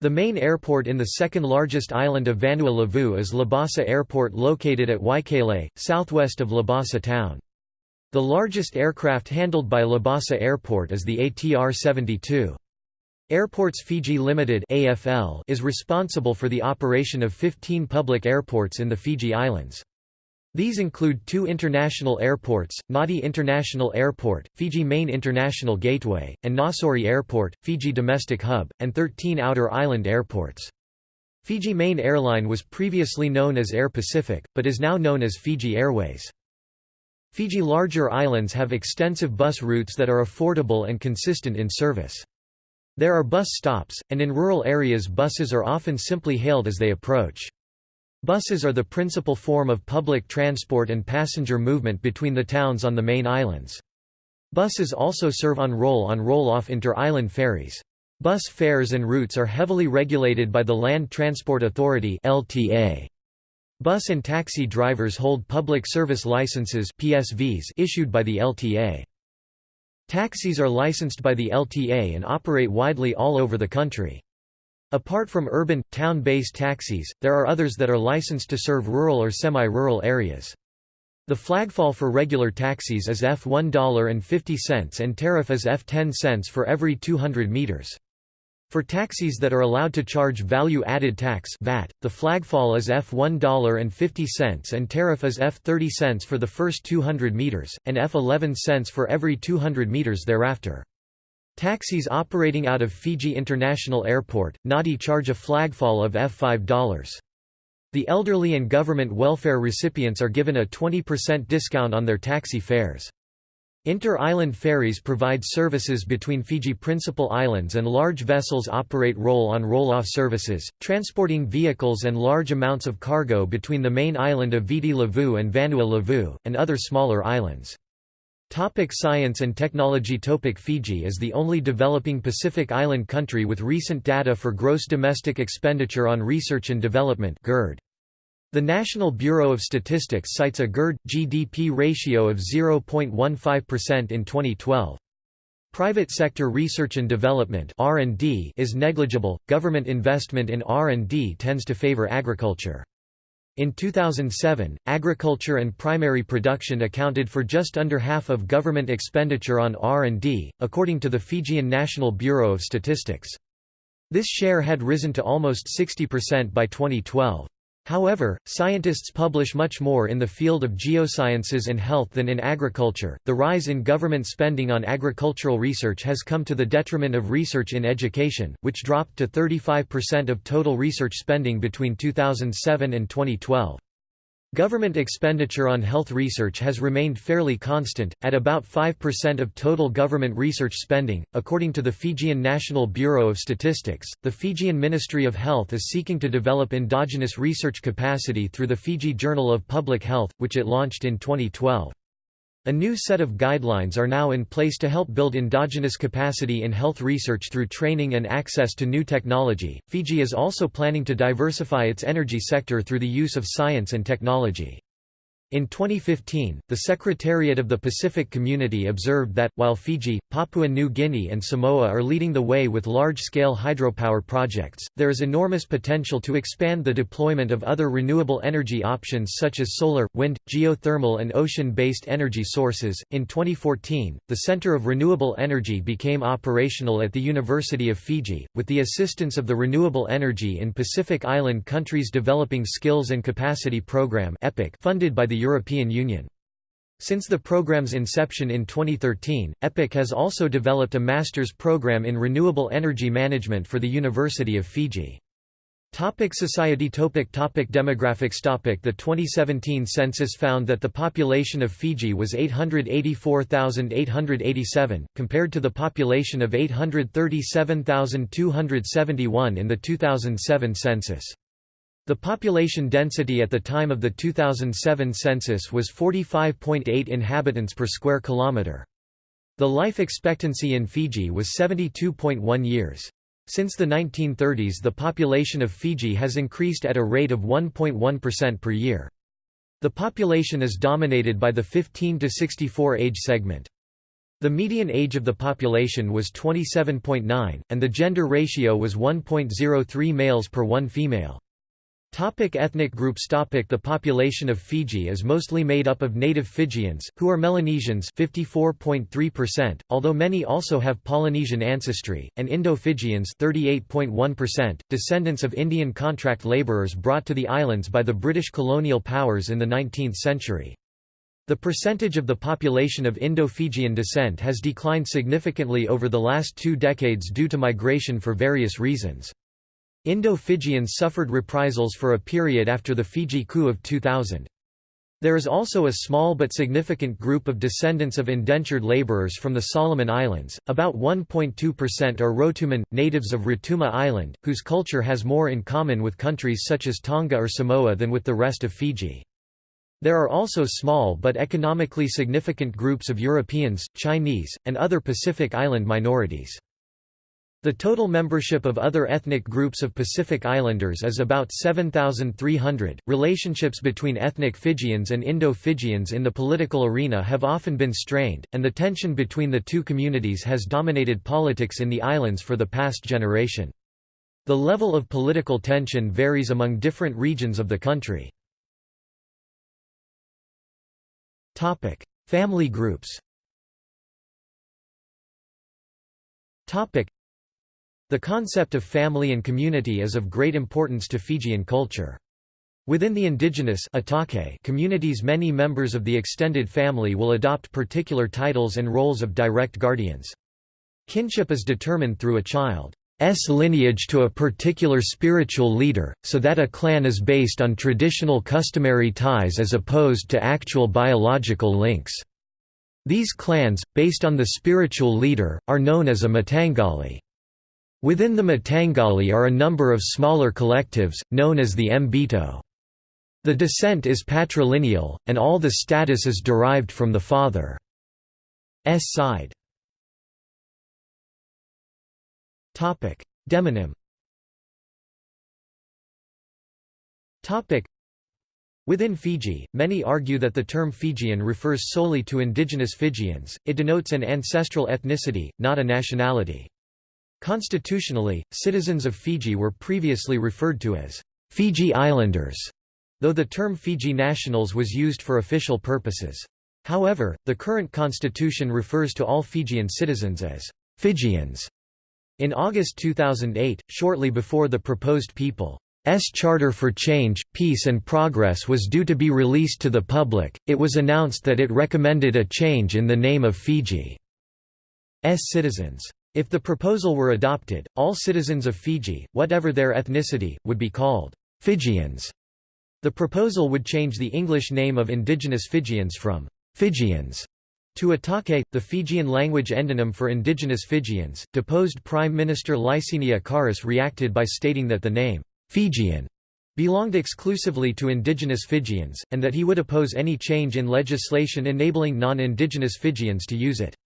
The main airport in the second largest island of Vanua Levu is Labasa Airport located at Waiqele, southwest of Labasa town. The largest aircraft handled by Labasa Airport is the ATR-72. Airports Fiji Limited (AFL) is responsible for the operation of 15 public airports in the Fiji Islands. These include two international airports, Nadi International Airport, Fiji Main International Gateway, and Nausori Airport, Fiji Domestic Hub, and 13 outer island airports. Fiji Main Airline was previously known as Air Pacific, but is now known as Fiji Airways. Fiji larger islands have extensive bus routes that are affordable and consistent in service. There are bus stops, and in rural areas buses are often simply hailed as they approach. Buses are the principal form of public transport and passenger movement between the towns on the main islands. Buses also serve on roll-on roll-off inter-island ferries. Bus fares and routes are heavily regulated by the Land Transport Authority LTA. Bus and taxi drivers hold public service licenses PSVs issued by the LTA. Taxis are licensed by the LTA and operate widely all over the country. Apart from urban, town-based taxis, there are others that are licensed to serve rural or semi-rural areas. The flagfall for regular taxis is F $1.50 and tariff is F 10 cents for every 200 meters. For taxis that are allowed to charge value-added tax VAT, the flagfall is F $1.50 and tariff is F 30 cents for the first 200 meters, and F 11 cents for every 200 meters thereafter. Taxis operating out of Fiji International Airport, Nadi charge a flagfall of F $5. The elderly and government welfare recipients are given a 20% discount on their taxi fares. Inter-island ferries provide services between Fiji principal islands and large vessels operate roll-on roll-off services, transporting vehicles and large amounts of cargo between the main island of Viti Levu and Vanua Levu, and other smaller islands. Topic science and technology Topic Fiji is the only developing Pacific island country with recent data for gross domestic expenditure on research and development GERD. The National Bureau of Statistics cites a GERD-GDP ratio of 0.15% in 2012. Private sector research and development (R&D) is negligible. Government investment in R&D tends to favor agriculture. In 2007, agriculture and primary production accounted for just under half of government expenditure on R&D, according to the Fijian National Bureau of Statistics. This share had risen to almost 60% by 2012. However, scientists publish much more in the field of geosciences and health than in agriculture. The rise in government spending on agricultural research has come to the detriment of research in education, which dropped to 35% of total research spending between 2007 and 2012. Government expenditure on health research has remained fairly constant, at about 5% of total government research spending. According to the Fijian National Bureau of Statistics, the Fijian Ministry of Health is seeking to develop endogenous research capacity through the Fiji Journal of Public Health, which it launched in 2012. A new set of guidelines are now in place to help build endogenous capacity in health research through training and access to new technology. Fiji is also planning to diversify its energy sector through the use of science and technology. In 2015, the Secretariat of the Pacific Community observed that, while Fiji, Papua New Guinea and Samoa are leading the way with large-scale hydropower projects, there is enormous potential to expand the deployment of other renewable energy options such as solar, wind, geothermal and ocean-based energy sources. In 2014, the Center of Renewable Energy became operational at the University of Fiji, with the assistance of the Renewable Energy in Pacific Island Countries Developing Skills and Capacity Program funded by the European Union. Since the program's inception in 2013, EPIC has also developed a master's program in renewable energy management for the University of Fiji. Topic society topic topic Demographics topic The 2017 census found that the population of Fiji was 884,887, compared to the population of 837,271 in the 2007 census. The population density at the time of the 2007 census was 45.8 inhabitants per square kilometre. The life expectancy in Fiji was 72.1 years. Since the 1930s the population of Fiji has increased at a rate of 1.1% per year. The population is dominated by the 15 to 64 age segment. The median age of the population was 27.9, and the gender ratio was 1.03 males per 1 female. Topic ethnic groups Topic The population of Fiji is mostly made up of native Fijians, who are Melanesians 54.3%, although many also have Polynesian ancestry, and Indo-Fijians 38.1%, descendants of Indian contract labourers brought to the islands by the British colonial powers in the 19th century. The percentage of the population of Indo-Fijian descent has declined significantly over the last two decades due to migration for various reasons. Indo-Fijians suffered reprisals for a period after the Fiji coup of 2000. There is also a small but significant group of descendants of indentured laborers from the Solomon Islands, about 1.2% are Rotuman, natives of Rotuma Island, whose culture has more in common with countries such as Tonga or Samoa than with the rest of Fiji. There are also small but economically significant groups of Europeans, Chinese, and other Pacific Island minorities. The total membership of other ethnic groups of Pacific Islanders is about 7,300. Relationships between ethnic Fijians and Indo Fijians in the political arena have often been strained, and the tension between the two communities has dominated politics in the islands for the past generation. The level of political tension varies among different regions of the country. Topic: Family groups the concept of family and community is of great importance to Fijian culture. Within the indigenous iTaukei communities many members of the extended family will adopt particular titles and roles of direct guardians. Kinship is determined through a child's lineage to a particular spiritual leader, so that a clan is based on traditional customary ties as opposed to actual biological links. These clans, based on the spiritual leader, are known as a Mataqali. Within the Mataqali are a number of smaller collectives, known as the Mbito. The descent is patrilineal, and all the status is derived from the father's side. Demonym Within Fiji, many argue that the term Fijian refers solely to indigenous Fijians, it denotes an ancestral ethnicity, not a nationality. Constitutionally, citizens of Fiji were previously referred to as Fiji Islanders, though the term Fiji nationals was used for official purposes. However, the current constitution refers to all Fijian citizens as Fijians. In August 2008, shortly before the proposed People's Charter for Change, Peace and Progress was due to be released to the public, it was announced that it recommended a change in the name of Fiji's citizens. If the proposal were adopted, all citizens of Fiji, whatever their ethnicity, would be called Fijians. The proposal would change the English name of indigenous Fijians from Fijians to iTaukei, the Fijian language endonym for indigenous Fijians. Deposed Prime Minister Laisenia Qarase reacted by stating that the name Fijian belonged exclusively to indigenous Fijians, and that he would oppose any change in legislation enabling non-indigenous Fijians to use it.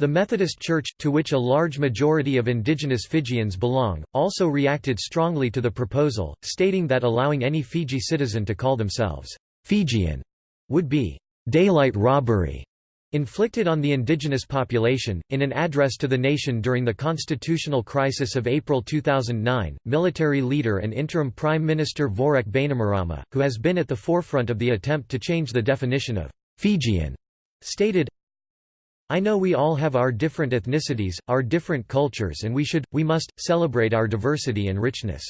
The Methodist Church, to which a large majority of indigenous Fijians belong, also reacted strongly to the proposal, stating that allowing any Fiji citizen to call themselves Fijian would be daylight robbery inflicted on the indigenous population. In an address to the nation during the constitutional crisis of April 2009, military leader and interim Prime Minister Voreqe Bainimarama, who has been at the forefront of the attempt to change the definition of Fijian, stated, I know we all have our different ethnicities, our different cultures and we should, we must, celebrate our diversity and richness.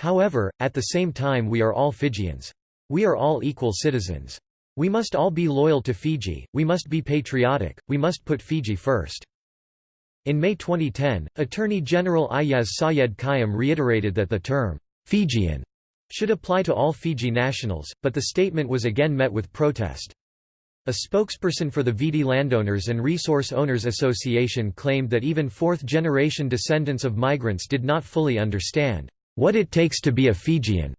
However, at the same time we are all Fijians. We are all equal citizens. We must all be loyal to Fiji, we must be patriotic, we must put Fiji first. In May 2010, Attorney General Aiyaz Sayed Khaiyum reiterated that the term, Fijian, should apply to all Fiji nationals, but the statement was again met with protest. A spokesperson for the Viti Landowners and Resource Owners Association claimed that even fourth-generation descendants of migrants did not fully understand what it takes to be a Fijian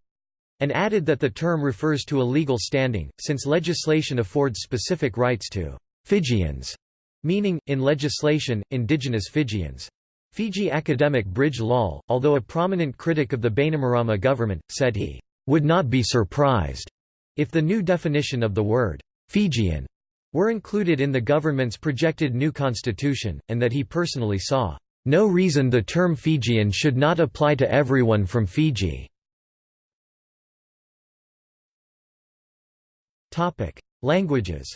and added that the term refers to a legal standing, since legislation affords specific rights to Fijians, meaning, in legislation, indigenous Fijians. Fiji academic Brij Lal, although a prominent critic of the Bainimarama government, said he would not be surprised if the new definition of the word Fijian were included in the government's projected new constitution, and that he personally saw no reason the term Fijian should not apply to everyone from Fiji. Languages.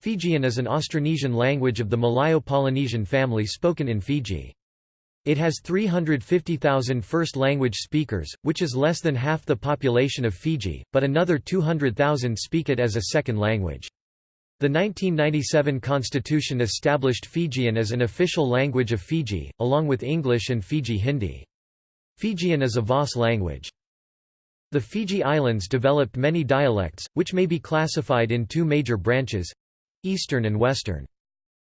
Fijian is an Austronesian language of the Malayo-Polynesian family spoken in Fiji. It has 350,000 first-language speakers, which is less than half the population of Fiji, but another 200,000 speak it as a second language. The 1997 constitution established Fijian as an official language of Fiji, along with English and Fiji Hindi. Fijian is a VOS language. The Fiji Islands developed many dialects, which may be classified in two major branches—Eastern and Western.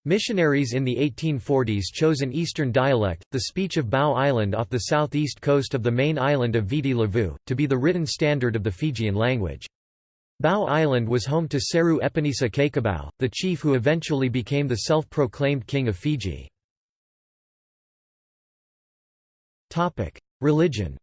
Missionaries in the 1840s chose an Eastern dialect, the speech of Bau Island off the southeast coast of the main island of Viti Levu, to be the written standard of the Fijian language. Bau Island was home to Seru Epenisa Cakobau, the chief who eventually became the self-proclaimed king of Fiji. Religion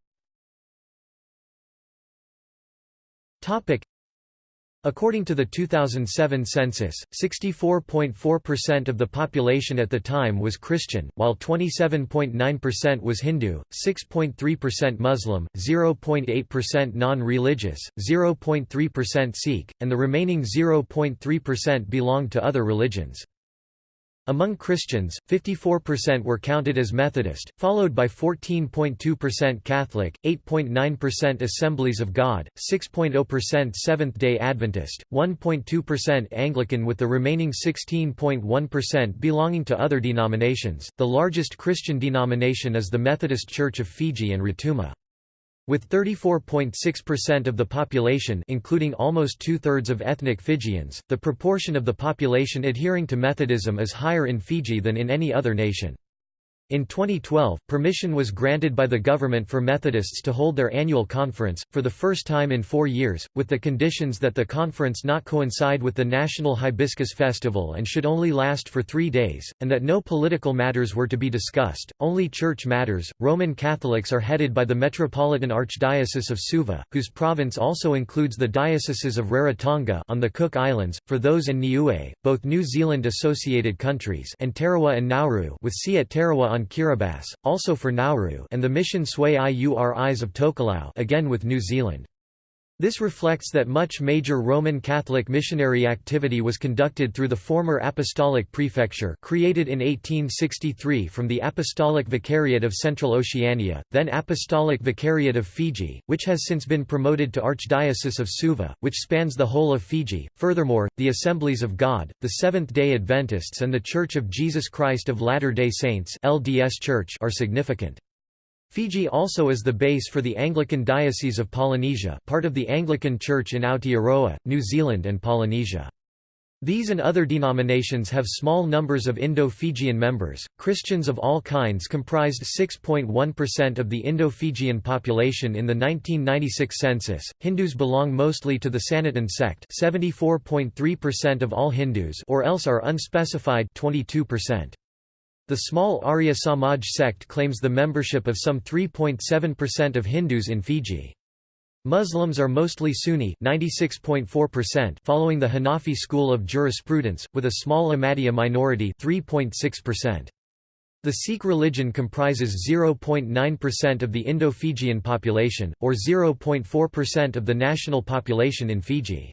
According to the 2007 census, 64.4% of the population at the time was Christian, while 27.9% was Hindu, 6.3% Muslim, 0.8% non-religious, 0.3% Sikh, and the remaining 0.3% belonged to other religions. Among Christians, 54% were counted as Methodist, followed by 14.2% Catholic, 8.9% Assemblies of God, 6.0% Seventh-day Adventist, 1.2% Anglican with the remaining 16.1% belonging to other denominations. The largest Christian denomination is the Methodist Church of Fiji and Rotuma. With 34.6% of the population including almost two-thirds of ethnic Fijians, the proportion of the population adhering to Methodism is higher in Fiji than in any other nation. In 2012, permission was granted by the government for Methodists to hold their annual conference, for the first time in four years, with the conditions that the conference not coincide with the National Hibiscus Festival and should only last for three days, and that no political matters were to be discussed, only church matters. Roman Catholics are headed by the Metropolitan Archdiocese of Suva, whose province also includes the dioceses of Rarotonga on the Cook Islands, for those in Niue, both New Zealand associated countries, and Tarawa and Nauru, with see at Tarawa on Kiribati, also for Nauru and the Mission Sui Iuris of Tokelau again with New Zealand. This reflects that much major Roman Catholic missionary activity was conducted through the former Apostolic Prefecture created in 1863 from the Apostolic Vicariate of Central Oceania, then Apostolic Vicariate of Fiji, which has since been promoted to Archdiocese of Suva, which spans the whole of Fiji. Furthermore, the Assemblies of God, the Seventh-day Adventists and the Church of Jesus Christ of Latter-day Saints (LDS Church) are significant. Fiji also is the base for the Anglican Diocese of Polynesia part of the Anglican Church in Aotearoa, New Zealand and Polynesia. These and other denominations have small numbers of Indo-Fijian members. Christians of all kinds comprised 6.1% of the Indo-Fijian population in the 1996 census. Hindus belong mostly to the Sanatan sect, 74.3% of all Hindus or else are unspecified 22%. The small Arya Samaj sect claims the membership of some 3.7% of Hindus in Fiji. Muslims are mostly Sunni 96.4% following the Hanafi school of jurisprudence, with a small Ahmadiyya minority 3.6%. The Sikh religion comprises 0.9% of the Indo-Fijian population, or 0.4% of the national population in Fiji.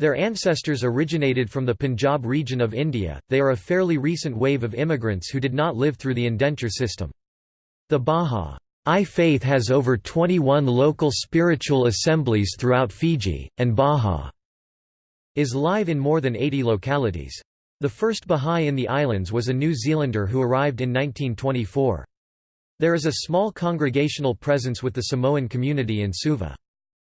Their ancestors originated from the Punjab region of India, they are a fairly recent wave of immigrants who did not live through the indenture system. The Bahá'í faith has over 21 local spiritual assemblies throughout Fiji, and Baha is live in more than 80 localities. The first Bahá'í in the islands was a New Zealander who arrived in 1924. There is a small congregational presence with the Samoan community in Suva.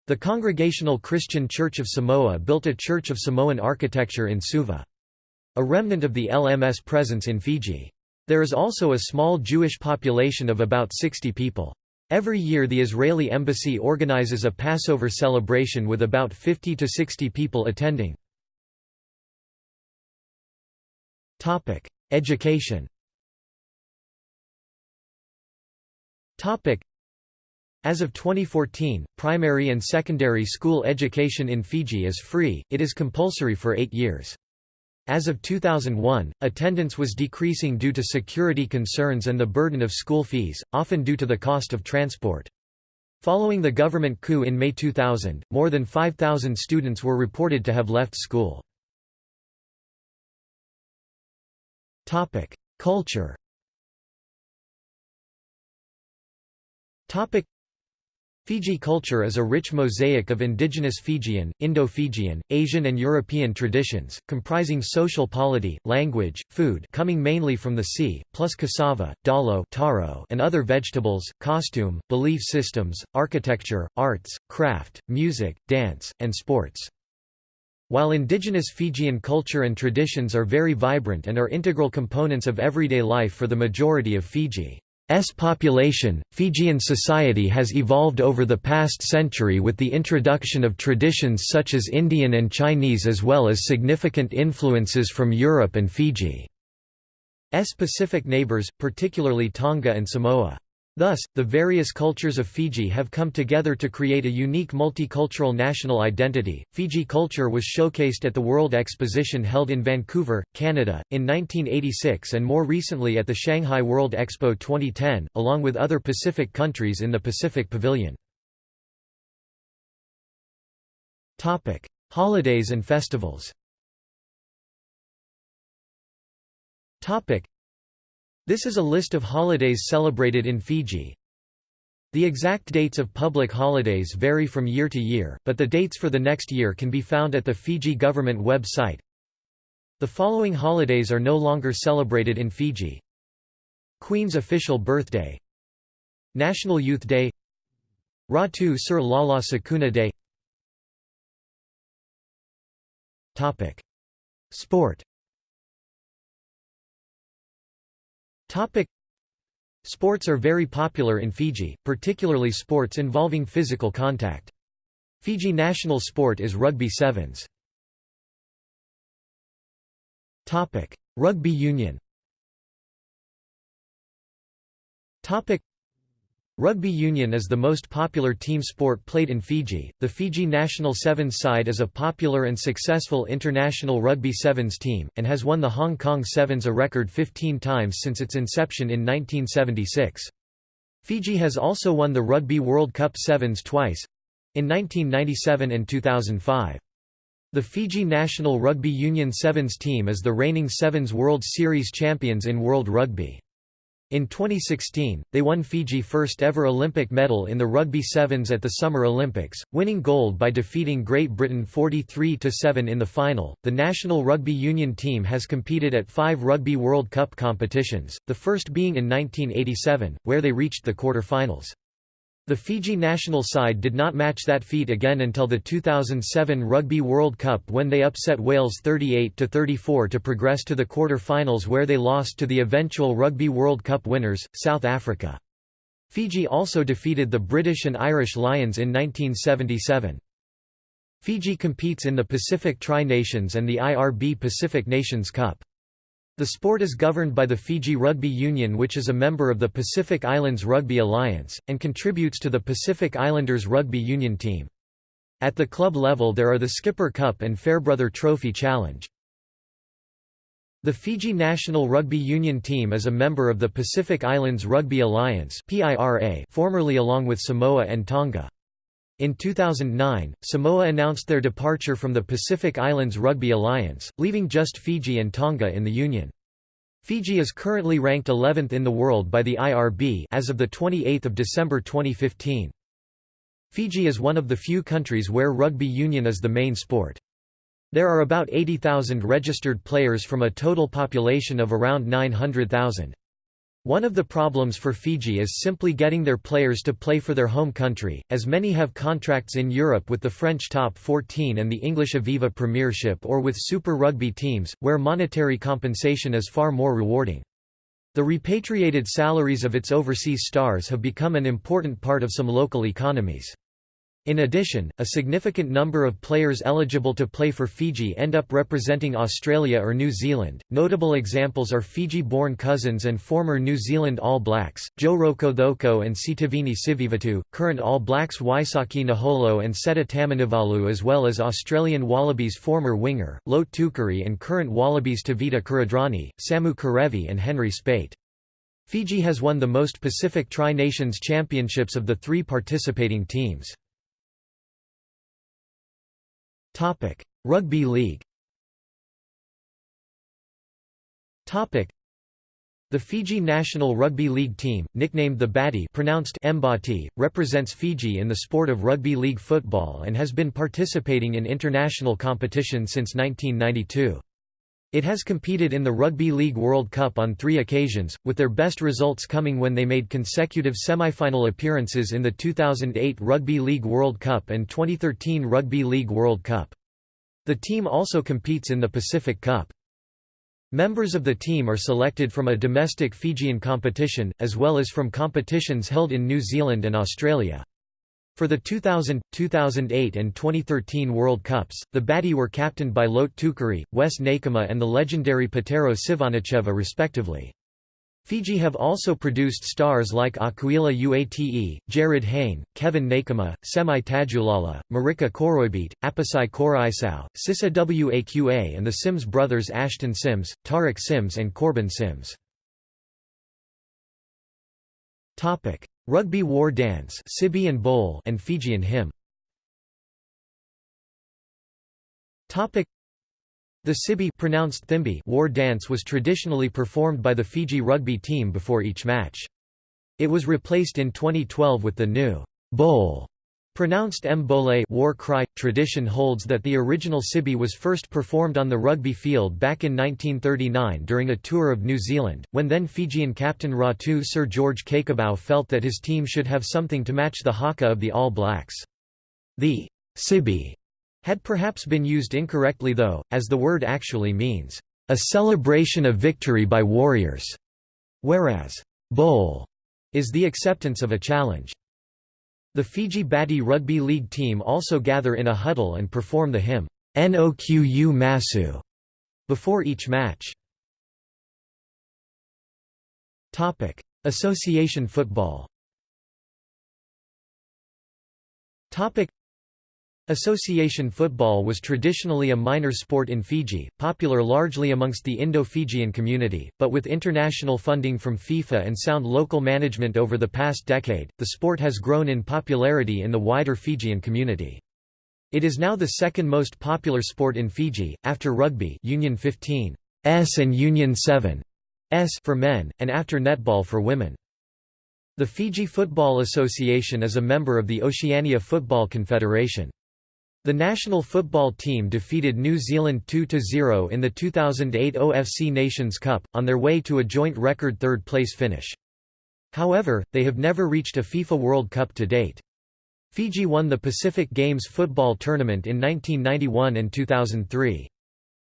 The Congregational Christian Church of Samoa built a Church of Samoan architecture in Suva. A remnant of the LMS presence in Fiji. There is also a small Jewish population of about 60 people. Every year the Israeli embassy organizes a Passover celebration with about 50 to 60 people attending. Education as of 2014, primary and secondary school education in Fiji is free, it is compulsory for eight years. As of 2001, attendance was decreasing due to security concerns and the burden of school fees, often due to the cost of transport. Following the government coup in May 2000, more than 5,000 students were reported to have left school. Culture Fiji culture is a rich mosaic of indigenous Fijian, Indo-Fijian, Asian and European traditions, comprising social polity, language, food coming mainly from the sea, plus cassava, dalo taro and other vegetables, costume, belief systems, architecture, arts, craft, music, dance, and sports. While indigenous Fijian culture and traditions are very vibrant and are integral components of everyday life for the majority of Fiji. S population, Fijian society has evolved over the past century with the introduction of traditions such as Indian and Chinese as well as significant influences from Europe and Fiji's Pacific neighbors, particularly Tonga and Samoa. Thus, the various cultures of Fiji have come together to create a unique multicultural national identity. Fiji culture was showcased at the World Exposition held in Vancouver, Canada, in 1986 and more recently at the Shanghai World Expo 2010, along with other Pacific countries in the Pacific Pavilion. Topic: Holidays and festivals. Topic: this is a list of holidays celebrated in Fiji. The exact dates of public holidays vary from year to year, but the dates for the next year can be found at the Fiji government website. The following holidays are no longer celebrated in Fiji. Queen's official birthday National Youth Day Ratu Sir Lala Sukuna Day Sport Topic Sports are very popular in Fiji, particularly sports involving physical contact. Fiji national sport is rugby sevens. Topic: Rugby union. Topic: Rugby union is the most popular team sport played in Fiji. The Fiji national sevens side is a popular and successful international rugby sevens team, and has won the Hong Kong Sevens a record 15 times since its inception in 1976. Fiji has also won the Rugby World Cup Sevens twice in 1997 and 2005. The Fiji national rugby union sevens team is the reigning Sevens World Series champions in World Rugby. In 2016, they won Fiji first ever Olympic medal in the Rugby Sevens at the Summer Olympics, winning gold by defeating Great Britain 43-7 in the final. The national rugby union team has competed at 5 Rugby World Cup competitions, the first being in 1987, where they reached the quarter-finals. The Fiji national side did not match that feat again until the 2007 Rugby World Cup when they upset Wales 38–34 to progress to the quarter-finals where they lost to the eventual Rugby World Cup winners, South Africa. Fiji also defeated the British and Irish Lions in 1977. Fiji competes in the Pacific Tri-Nations and the IRB Pacific Nations Cup. The sport is governed by the Fiji Rugby Union which is a member of the Pacific Islands Rugby Alliance, and contributes to the Pacific Islanders Rugby Union team. At the club level there are the Skipper Cup and Farebrother Trophy Challenge. The Fiji national rugby union team is a member of the Pacific Islands Rugby Alliance formerly along with Samoa and Tonga. In 2009, Samoa announced their departure from the Pacific Islands Rugby Alliance, leaving just Fiji and Tonga in the union. Fiji is currently ranked 11th in the world by the IRB as of the 28th of December 2015. Fiji is one of the few countries where rugby union is the main sport. There are about 80,000 registered players from a total population of around 900,000. One of the problems for Fiji is simply getting their players to play for their home country, as many have contracts in Europe with the French Top 14 and the English Aviva Premiership or with Super Rugby teams, where monetary compensation is far more rewarding. The repatriated salaries of its overseas stars have become an important part of some local economies. In addition, a significant number of players eligible to play for Fiji end up representing Australia or New Zealand. Notable examples are Fiji born cousins and former New Zealand All Blacks, Joe Rokocoko and Sitiveni Sivivatu, current All Blacks Waisake Naholo and Seta Tamanivalu, as well as Australian Wallabies former winger, Lote Tuqiri, and current Wallabies Tevita Kuridrani, Samu Kerevi, and Henry Speight. Fiji has won the most Pacific Tri Nations Championships of the three participating teams. Topic: Rugby League. Topic: The Fiji national rugby league team, nicknamed the Bati pronounced Mbati, represents Fiji in the sport of rugby league football and has been participating in international competition since 1992. It has competed in the Rugby League World Cup on three occasions, with their best results coming when they made consecutive semi-final appearances in the 2008 Rugby League World Cup and 2013 Rugby League World Cup. The team also competes in the Pacific Cup. Members of the team are selected from a domestic Fijian competition, as well as from competitions held in New Zealand and Australia. For the 2000, 2008 and 2013 World Cups, the Bati were captained by Lote Tuqiri, Wes Naiqama and the legendary Petero Civoniceva respectively. Fiji have also produced stars like Akuila Uate, Jarryd Hayne, Kevin Naiqama, Semi Tadulala, Marika Koroibete, Apisai Koroisau, Sisa Waqa and the Sims brothers Ashton Sims, Tariq Sims and Korbin Sims. Rugby war dance Cibi and Bole and Fijian hymn. The Cibi pronounced Thimbi war dance was traditionally performed by the Fiji rugby team before each match. It was replaced in 2012 with the new Bole Pronounced Mbole war cry. Tradition holds that the original Cibi was first performed on the rugby field back in 1939 during a tour of New Zealand, when then Fijian captain Ratu Sir George Cakobau felt that his team should have something to match the haka of the All Blacks. The Cibi had perhaps been used incorrectly though, as the word actually means, a celebration of victory by warriors, whereas bole is the acceptance of a challenge. The Fiji Bati Rugby League team also gather in a huddle and perform the hymn, Noqu Masu, before each match. Association football Association football was traditionally a minor sport in Fiji, popular largely amongst the Indo-Fijian community, but with international funding from FIFA and sound local management over the past decade, the sport has grown in popularity in the wider Fijian community. It is now the second most popular sport in Fiji, after rugby Union 15 S and Union 7 S for men, and after netball for women. The Fiji Football Association is a member of the Oceania Football Confederation. The national football team defeated New Zealand 2–0 in the 2008 OFC Nations Cup, on their way to a joint record third-place finish. However, they have never reached a FIFA World Cup to date. Fiji won the Pacific Games football tournament in 1991 and 2003.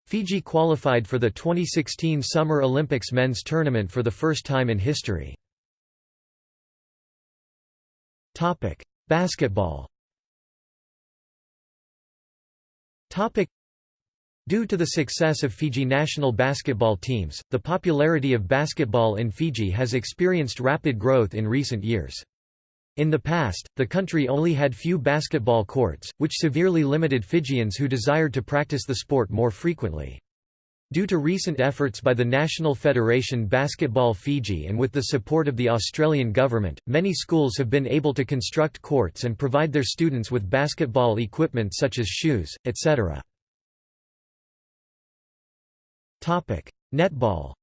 Fiji qualified for the 2016 Summer Olympics men's tournament for the first time in history. Basketball Due to the success of Fiji national basketball teams, the popularity of basketball in Fiji has experienced rapid growth in recent years. In the past, the country only had few basketball courts, which severely limited Fijians who desired to practice the sport more frequently. Due to recent efforts by the National Federation Basketball Fiji and with the support of the Australian government, many schools have been able to construct courts and provide their students with basketball equipment such as shoes, etc. Netball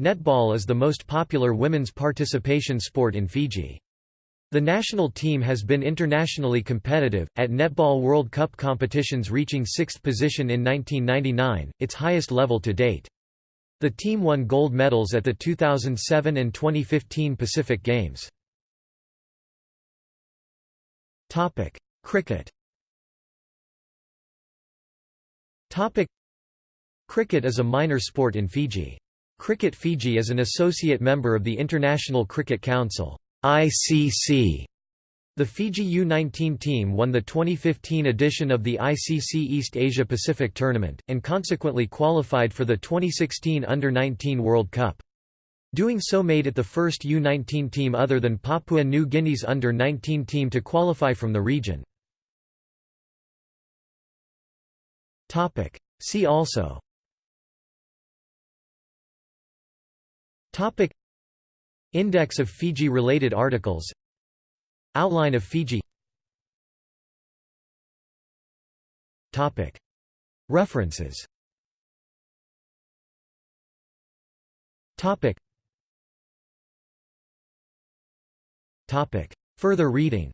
Netball is the most popular women's participation sport in Fiji. The national team has been internationally competitive, at Netball World Cup competitions reaching sixth position in 1999, its highest level to date. The team won gold medals at the 2007 and 2015 Pacific Games. Cricket Cricket is a minor sport in Fiji. Cricket Fiji is an associate member of the International Cricket Council. ICC. The Fiji U-19 team won the 2015 edition of the ICC East Asia Pacific Tournament, and consequently qualified for the 2016 Under-19 World Cup. Doing so made it the first U-19 team other than Papua New Guinea's Under-19 team to qualify from the region. See also Index of Fiji-related articles. Outline of Fiji. References. Further reading.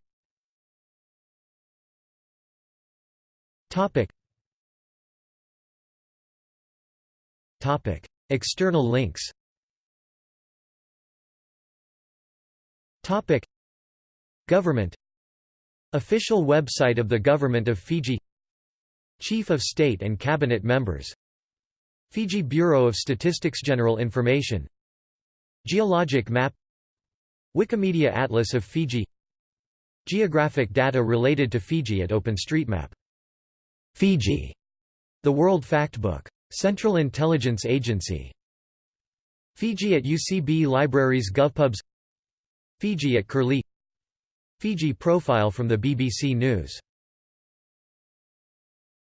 External links Topic. Government. Official website of the Government of Fiji. Chief of State and Cabinet members. Fiji Bureau of Statistics General information. Geologic map. Wikimedia Atlas of Fiji. Geographic data related to Fiji at OpenStreetMap. Fiji. The World Factbook. Central Intelligence Agency. Fiji at UCB Libraries GovPubs Fiji at Curlie. Fiji profile from the BBC News